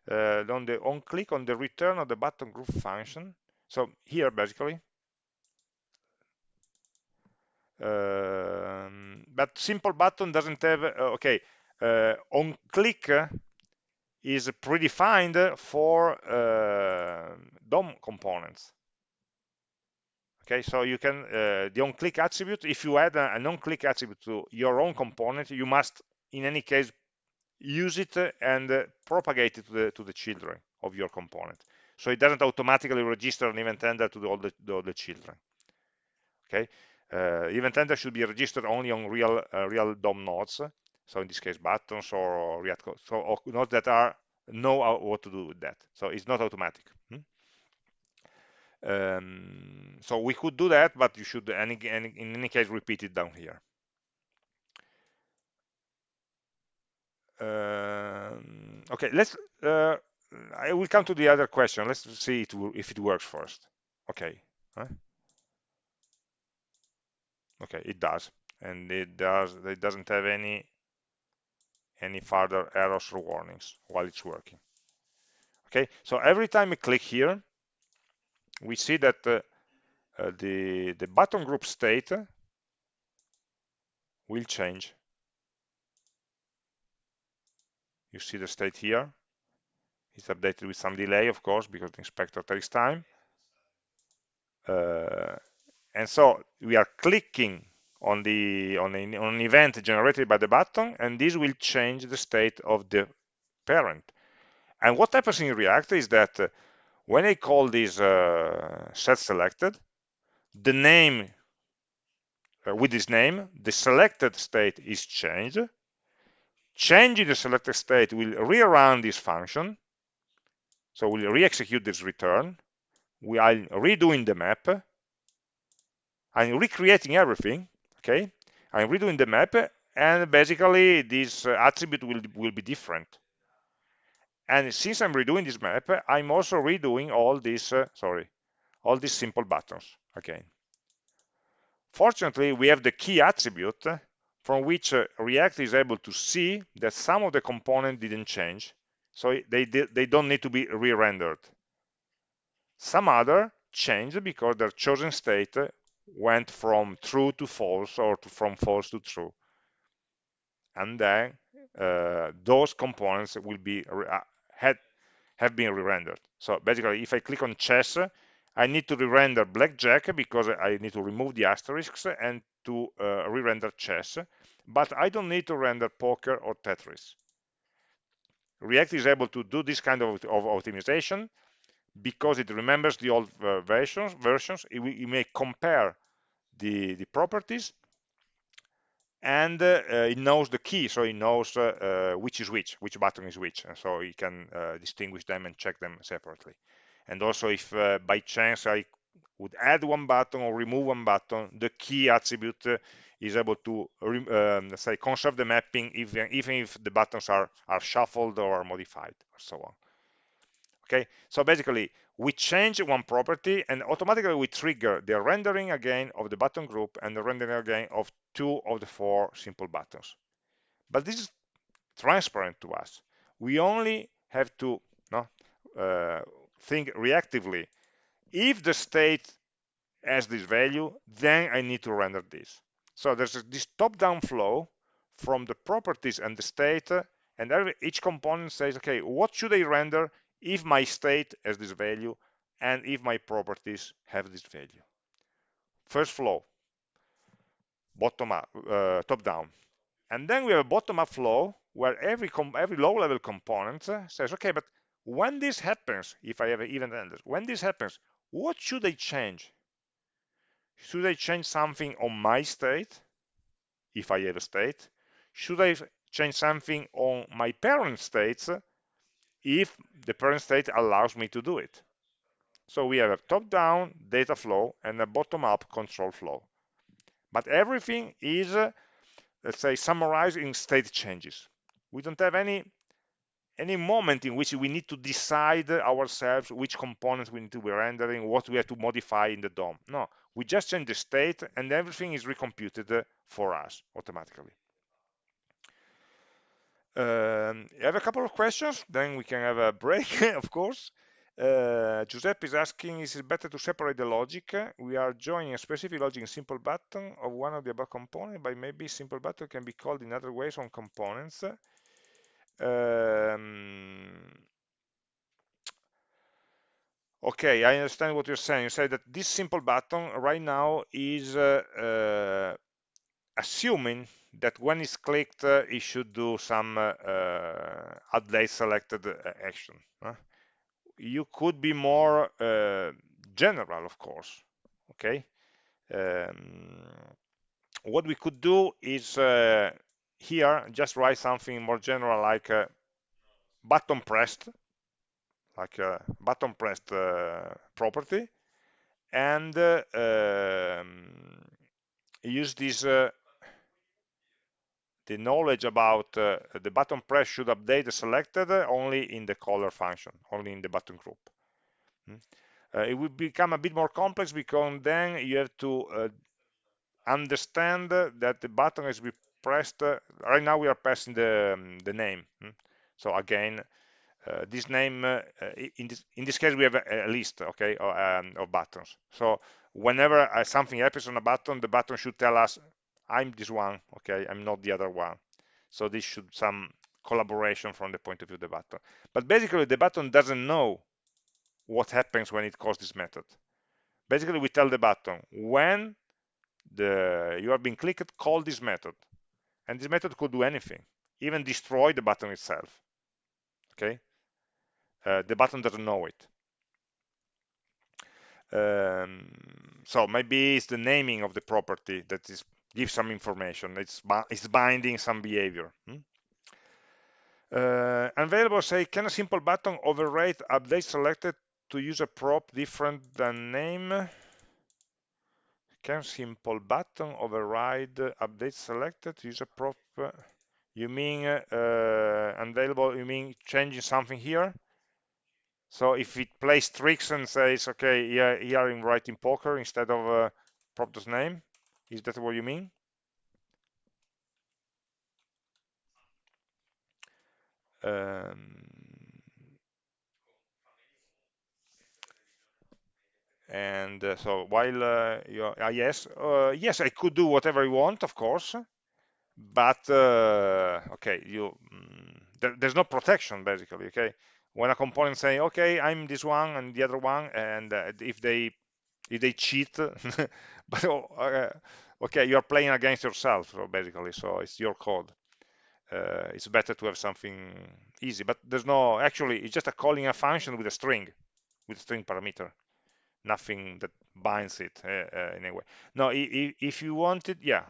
Speaker 1: Uh, on the on click on the return of the button group function. So here basically. Um, but simple button doesn't have uh, okay uh, on click is predefined for uh, DOM components. Okay so you can uh, the on click attribute if you add a, an on click attribute to your own component you must in any case use it and uh, propagate it to the, to the children of your component. So it doesn't automatically register an event handler to the, all, the, the, all the children. Okay, uh, event handler should be registered only on real uh, real DOM nodes. So in this case, buttons or, React code. So or nodes that are know what to do with that. So it's not automatic. Hmm? Um, so we could do that, but you should any, any, in any case repeat it down here. Um, okay, let's. Uh, I will come to the other question. Let's see it, if it works first. Okay. Okay, it does, and it does. It doesn't have any any further errors or warnings while it's working. Okay, so every time we click here, we see that uh, uh, the the button group state will change you see the state here. It's updated with some delay of course because the inspector takes time. Uh, and so we are clicking on the on, on an event generated by the button and this will change the state of the parent. And what happens in react is that uh, when i call this uh, set selected the name uh, with this name the selected state is changed changing the selected state will rerun this function. So we'll re-execute this return. We are redoing the map. I'm recreating everything, okay? I'm redoing the map, and basically this uh, attribute will, will be different. And since I'm redoing this map, I'm also redoing all these, uh, sorry, all these simple buttons again. Fortunately, we have the key attribute from which uh, React is able to see that some of the components didn't change, so they, they don't need to be re-rendered. Some other changed because their chosen state went from true to false or to, from false to true. And then uh, those components will be uh, had have been re-rendered. So basically, if I click on chess, I need to re-render blackjack because I need to remove the asterisks and to uh, re-render chess, but I don't need to render poker or Tetris. React is able to do this kind of, of optimization because it remembers the old uh, versions. Versions, it, it, may compare the the properties, and uh, it knows the key, so it knows uh, uh, which is which, which button is which, and so it can uh, distinguish them and check them separately. And also, if by chance I would add one button or remove one button, the key attribute is able to um, say conserve the mapping even, even if the buttons are, are shuffled or modified or so on. Okay, so basically we change one property and automatically we trigger the rendering again of the button group and the rendering again of two of the four simple buttons. But this is transparent to us. We only have to no, uh, think reactively. If the state has this value, then I need to render this. So there's this top-down flow from the properties and the state, and every, each component says, okay, what should I render if my state has this value and if my properties have this value? First flow, bottom up, uh, top down. And then we have a bottom up flow where every every low level component says, okay, but when this happens, if I have an event handler, when this happens, what should I change? Should I change something on my state, if I have a state? Should I change something on my parent states, if the parent state allows me to do it? So we have a top-down data flow and a bottom-up control flow. But everything is, uh, let's say, summarized in state changes. We don't have any any moment in which we need to decide ourselves which components we need to be rendering, what we have to modify in the DOM. No, we just change the state and everything is recomputed for us automatically. Um, I have a couple of questions, then we can have a break, of course. Uh, Giuseppe is asking, is it better to separate the logic? We are joining a specific logic in simple button of one of the above components, but maybe simple button can be called in other ways on components. Um, okay, I understand what you're saying. You say that this simple button right now is uh, uh, assuming that when it's clicked, uh, it should do some uh, uh, update selected uh, action. You could be more general, of course. Okay. Um, what we could do is here just write something more general like uh, button pressed like a button pressed uh, property and uh, um, use this uh, the knowledge about uh, the button press should update the selected only in the caller function only in the button group. Uh, it will become a bit more complex because then you have to understand that the button has pressed uh, right now we are passing the um, the name hmm? so again uh, this name uh, in this in this case we have a, a list okay of, um, of, buttons. So whenever uh, something happens on a button the button should tell us i'm this one okay i'm not the other one. So this should some collaboration from the point of view of the button. But basically the button doesn't know what happens when it calls this method. Basically we tell the button when the you have been clicked call this method and this method could do anything even destroy the button itself okay? Uh, the button doesn't know it. Um, so maybe it's the naming of the property that is gives some information. It's it's binding some behavior hmm? uh, available say can a simple button override update selected to use a prop different than name can simple button override update selected user prop you mean uh, unavailable you mean changing something here? So if it plays tricks and says okay here, here i'm writing poker instead of uh, prop name is that what you mean? Um, and uh, so while uh, you uh, yes uh, yes I could do whatever I want of course but uh, okay you mm, there, there's no protection basically okay? When a component say okay I'm this one and the other one and uh, if they if they cheat but okay you're playing against yourself so basically so it's your code. Uh, it's better to have something easy but there's no actually it's just a calling a function with a string with a string parameter nothing that binds it uh, uh, in a way no if, if you wanted yeah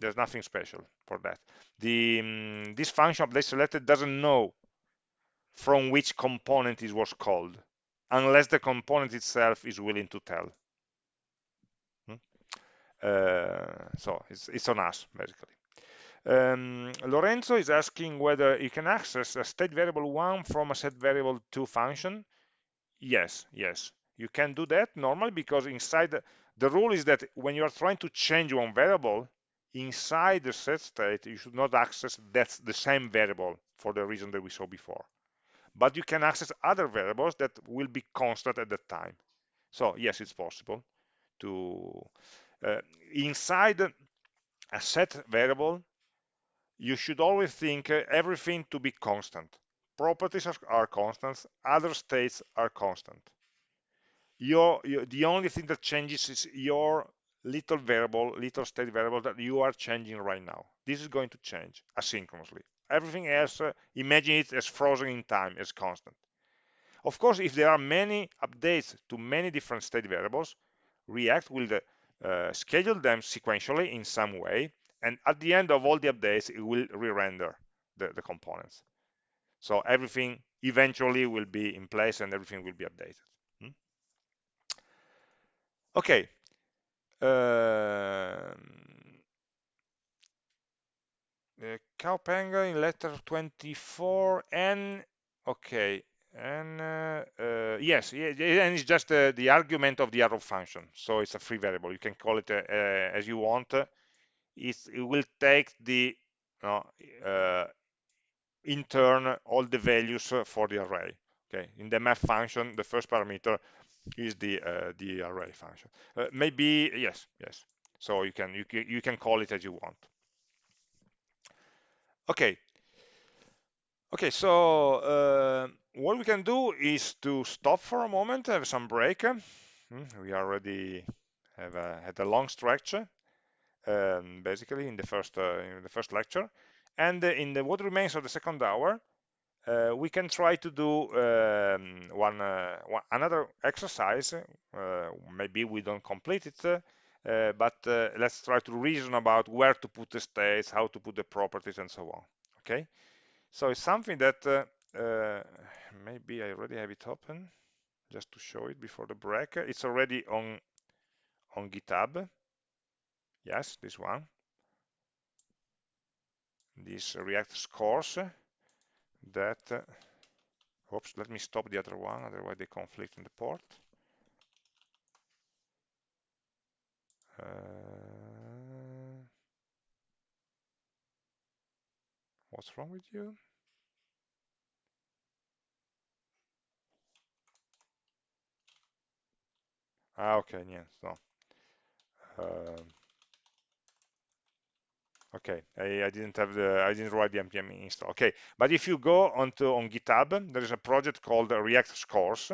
Speaker 1: there's nothing special for that. The um, this function update selected doesn't know from which component it was called unless the component itself is willing to tell. Hmm? uh, so it's, it's on us basically. Um, Lorenzo is asking whether you can access a state variable one from a set variable two function. Yes yes you can do that normally because inside the, the rule is that when you are trying to change one variable inside the set state you should not access that's the same variable for the reason that we saw before. But you can access other variables that will be constant at that time. So yes it's possible to uh, inside a set variable you should always think uh, everything to be constant. Properties are, are constants. Other states are constant your, your, the only thing that changes is your little variable little state variable that you are changing right now. This is going to change asynchronously. Everything else uh, imagine it as frozen in time as constant. Of course if there are many updates to many different state variables react will uh, schedule them sequentially in some way and at the end of all the updates it will re-render the, the components. So everything eventually will be in place and everything will be updated? Okay uh, Cowpanga in letter 24 and okay and uh, uh, yes and it's just uh, the argument of the arrow function so it's a free variable you can call it as you want. It will take the in turn all the values for the array okay in the map function the first parameter is the the arrow function. Maybe yes yes. So you can you, can, you can call it as you want. Okay. Okay so uh, what we can do is to stop for a moment have some break. Hmm, we already have a, had a long stretch um, basically in the first uh, in the first lecture. And in the what remains of the second hour uh, we can try to do um, one, uh, one, another exercise uh, maybe we don't complete it uh, but uh, let's try to reason about where to put the states, how to put the properties, and so on. Okay, so it's something that uh, maybe I already have it open just to show it before the break. It's already on on GitHub. Yes, this one. This React course that. oops, let me stop the other one, otherwise they conflict in the port. Uh, what's wrong with you? Ah, okay, yes, no. Uh, okay, I, I, didn't have the, I didn't write the npm install. Okay, but if you go onto on GitHub, there is a project called React scores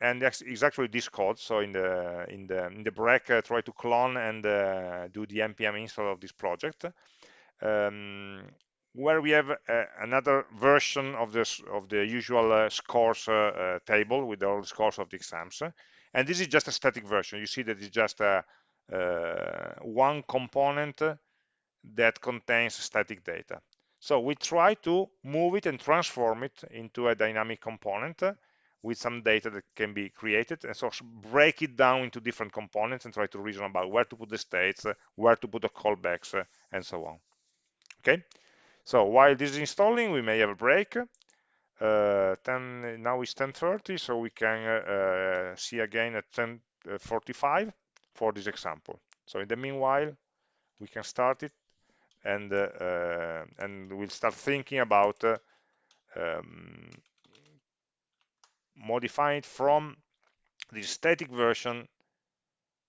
Speaker 1: and that's exactly this code so in the in the in the break uh, try to clone and uh, do the npm install of this project. Um, where we have uh, another version of this of the usual uh, scores uh, uh, table with all the scores of the exams. And this is just a static version. You see that it's just a one component that contains static data. So we try to move it and transform it into a dynamic component uh, with some data that can be created and so break it down into different components and try to reason about where to put the states uh, where to put the callbacks uh, and so on. Okay? So while this is installing we may have a break. Uh, 10 now it's 10:30 so we can uh, see again at 10:45 for this example. So in the meanwhile we can start it and uh, and we'll start thinking about uh, um, modify it from the static version,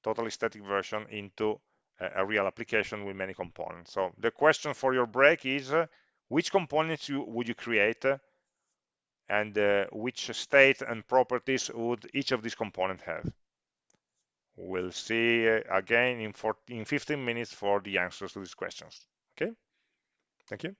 Speaker 1: totally static version into a, a real application with many components. So the question for your break is uh, which components you, would you create uh, and uh, which state and properties would each of these components have? we'll see uh, again in, 14, in 15 minutes for the answers to these questions okay. Thank you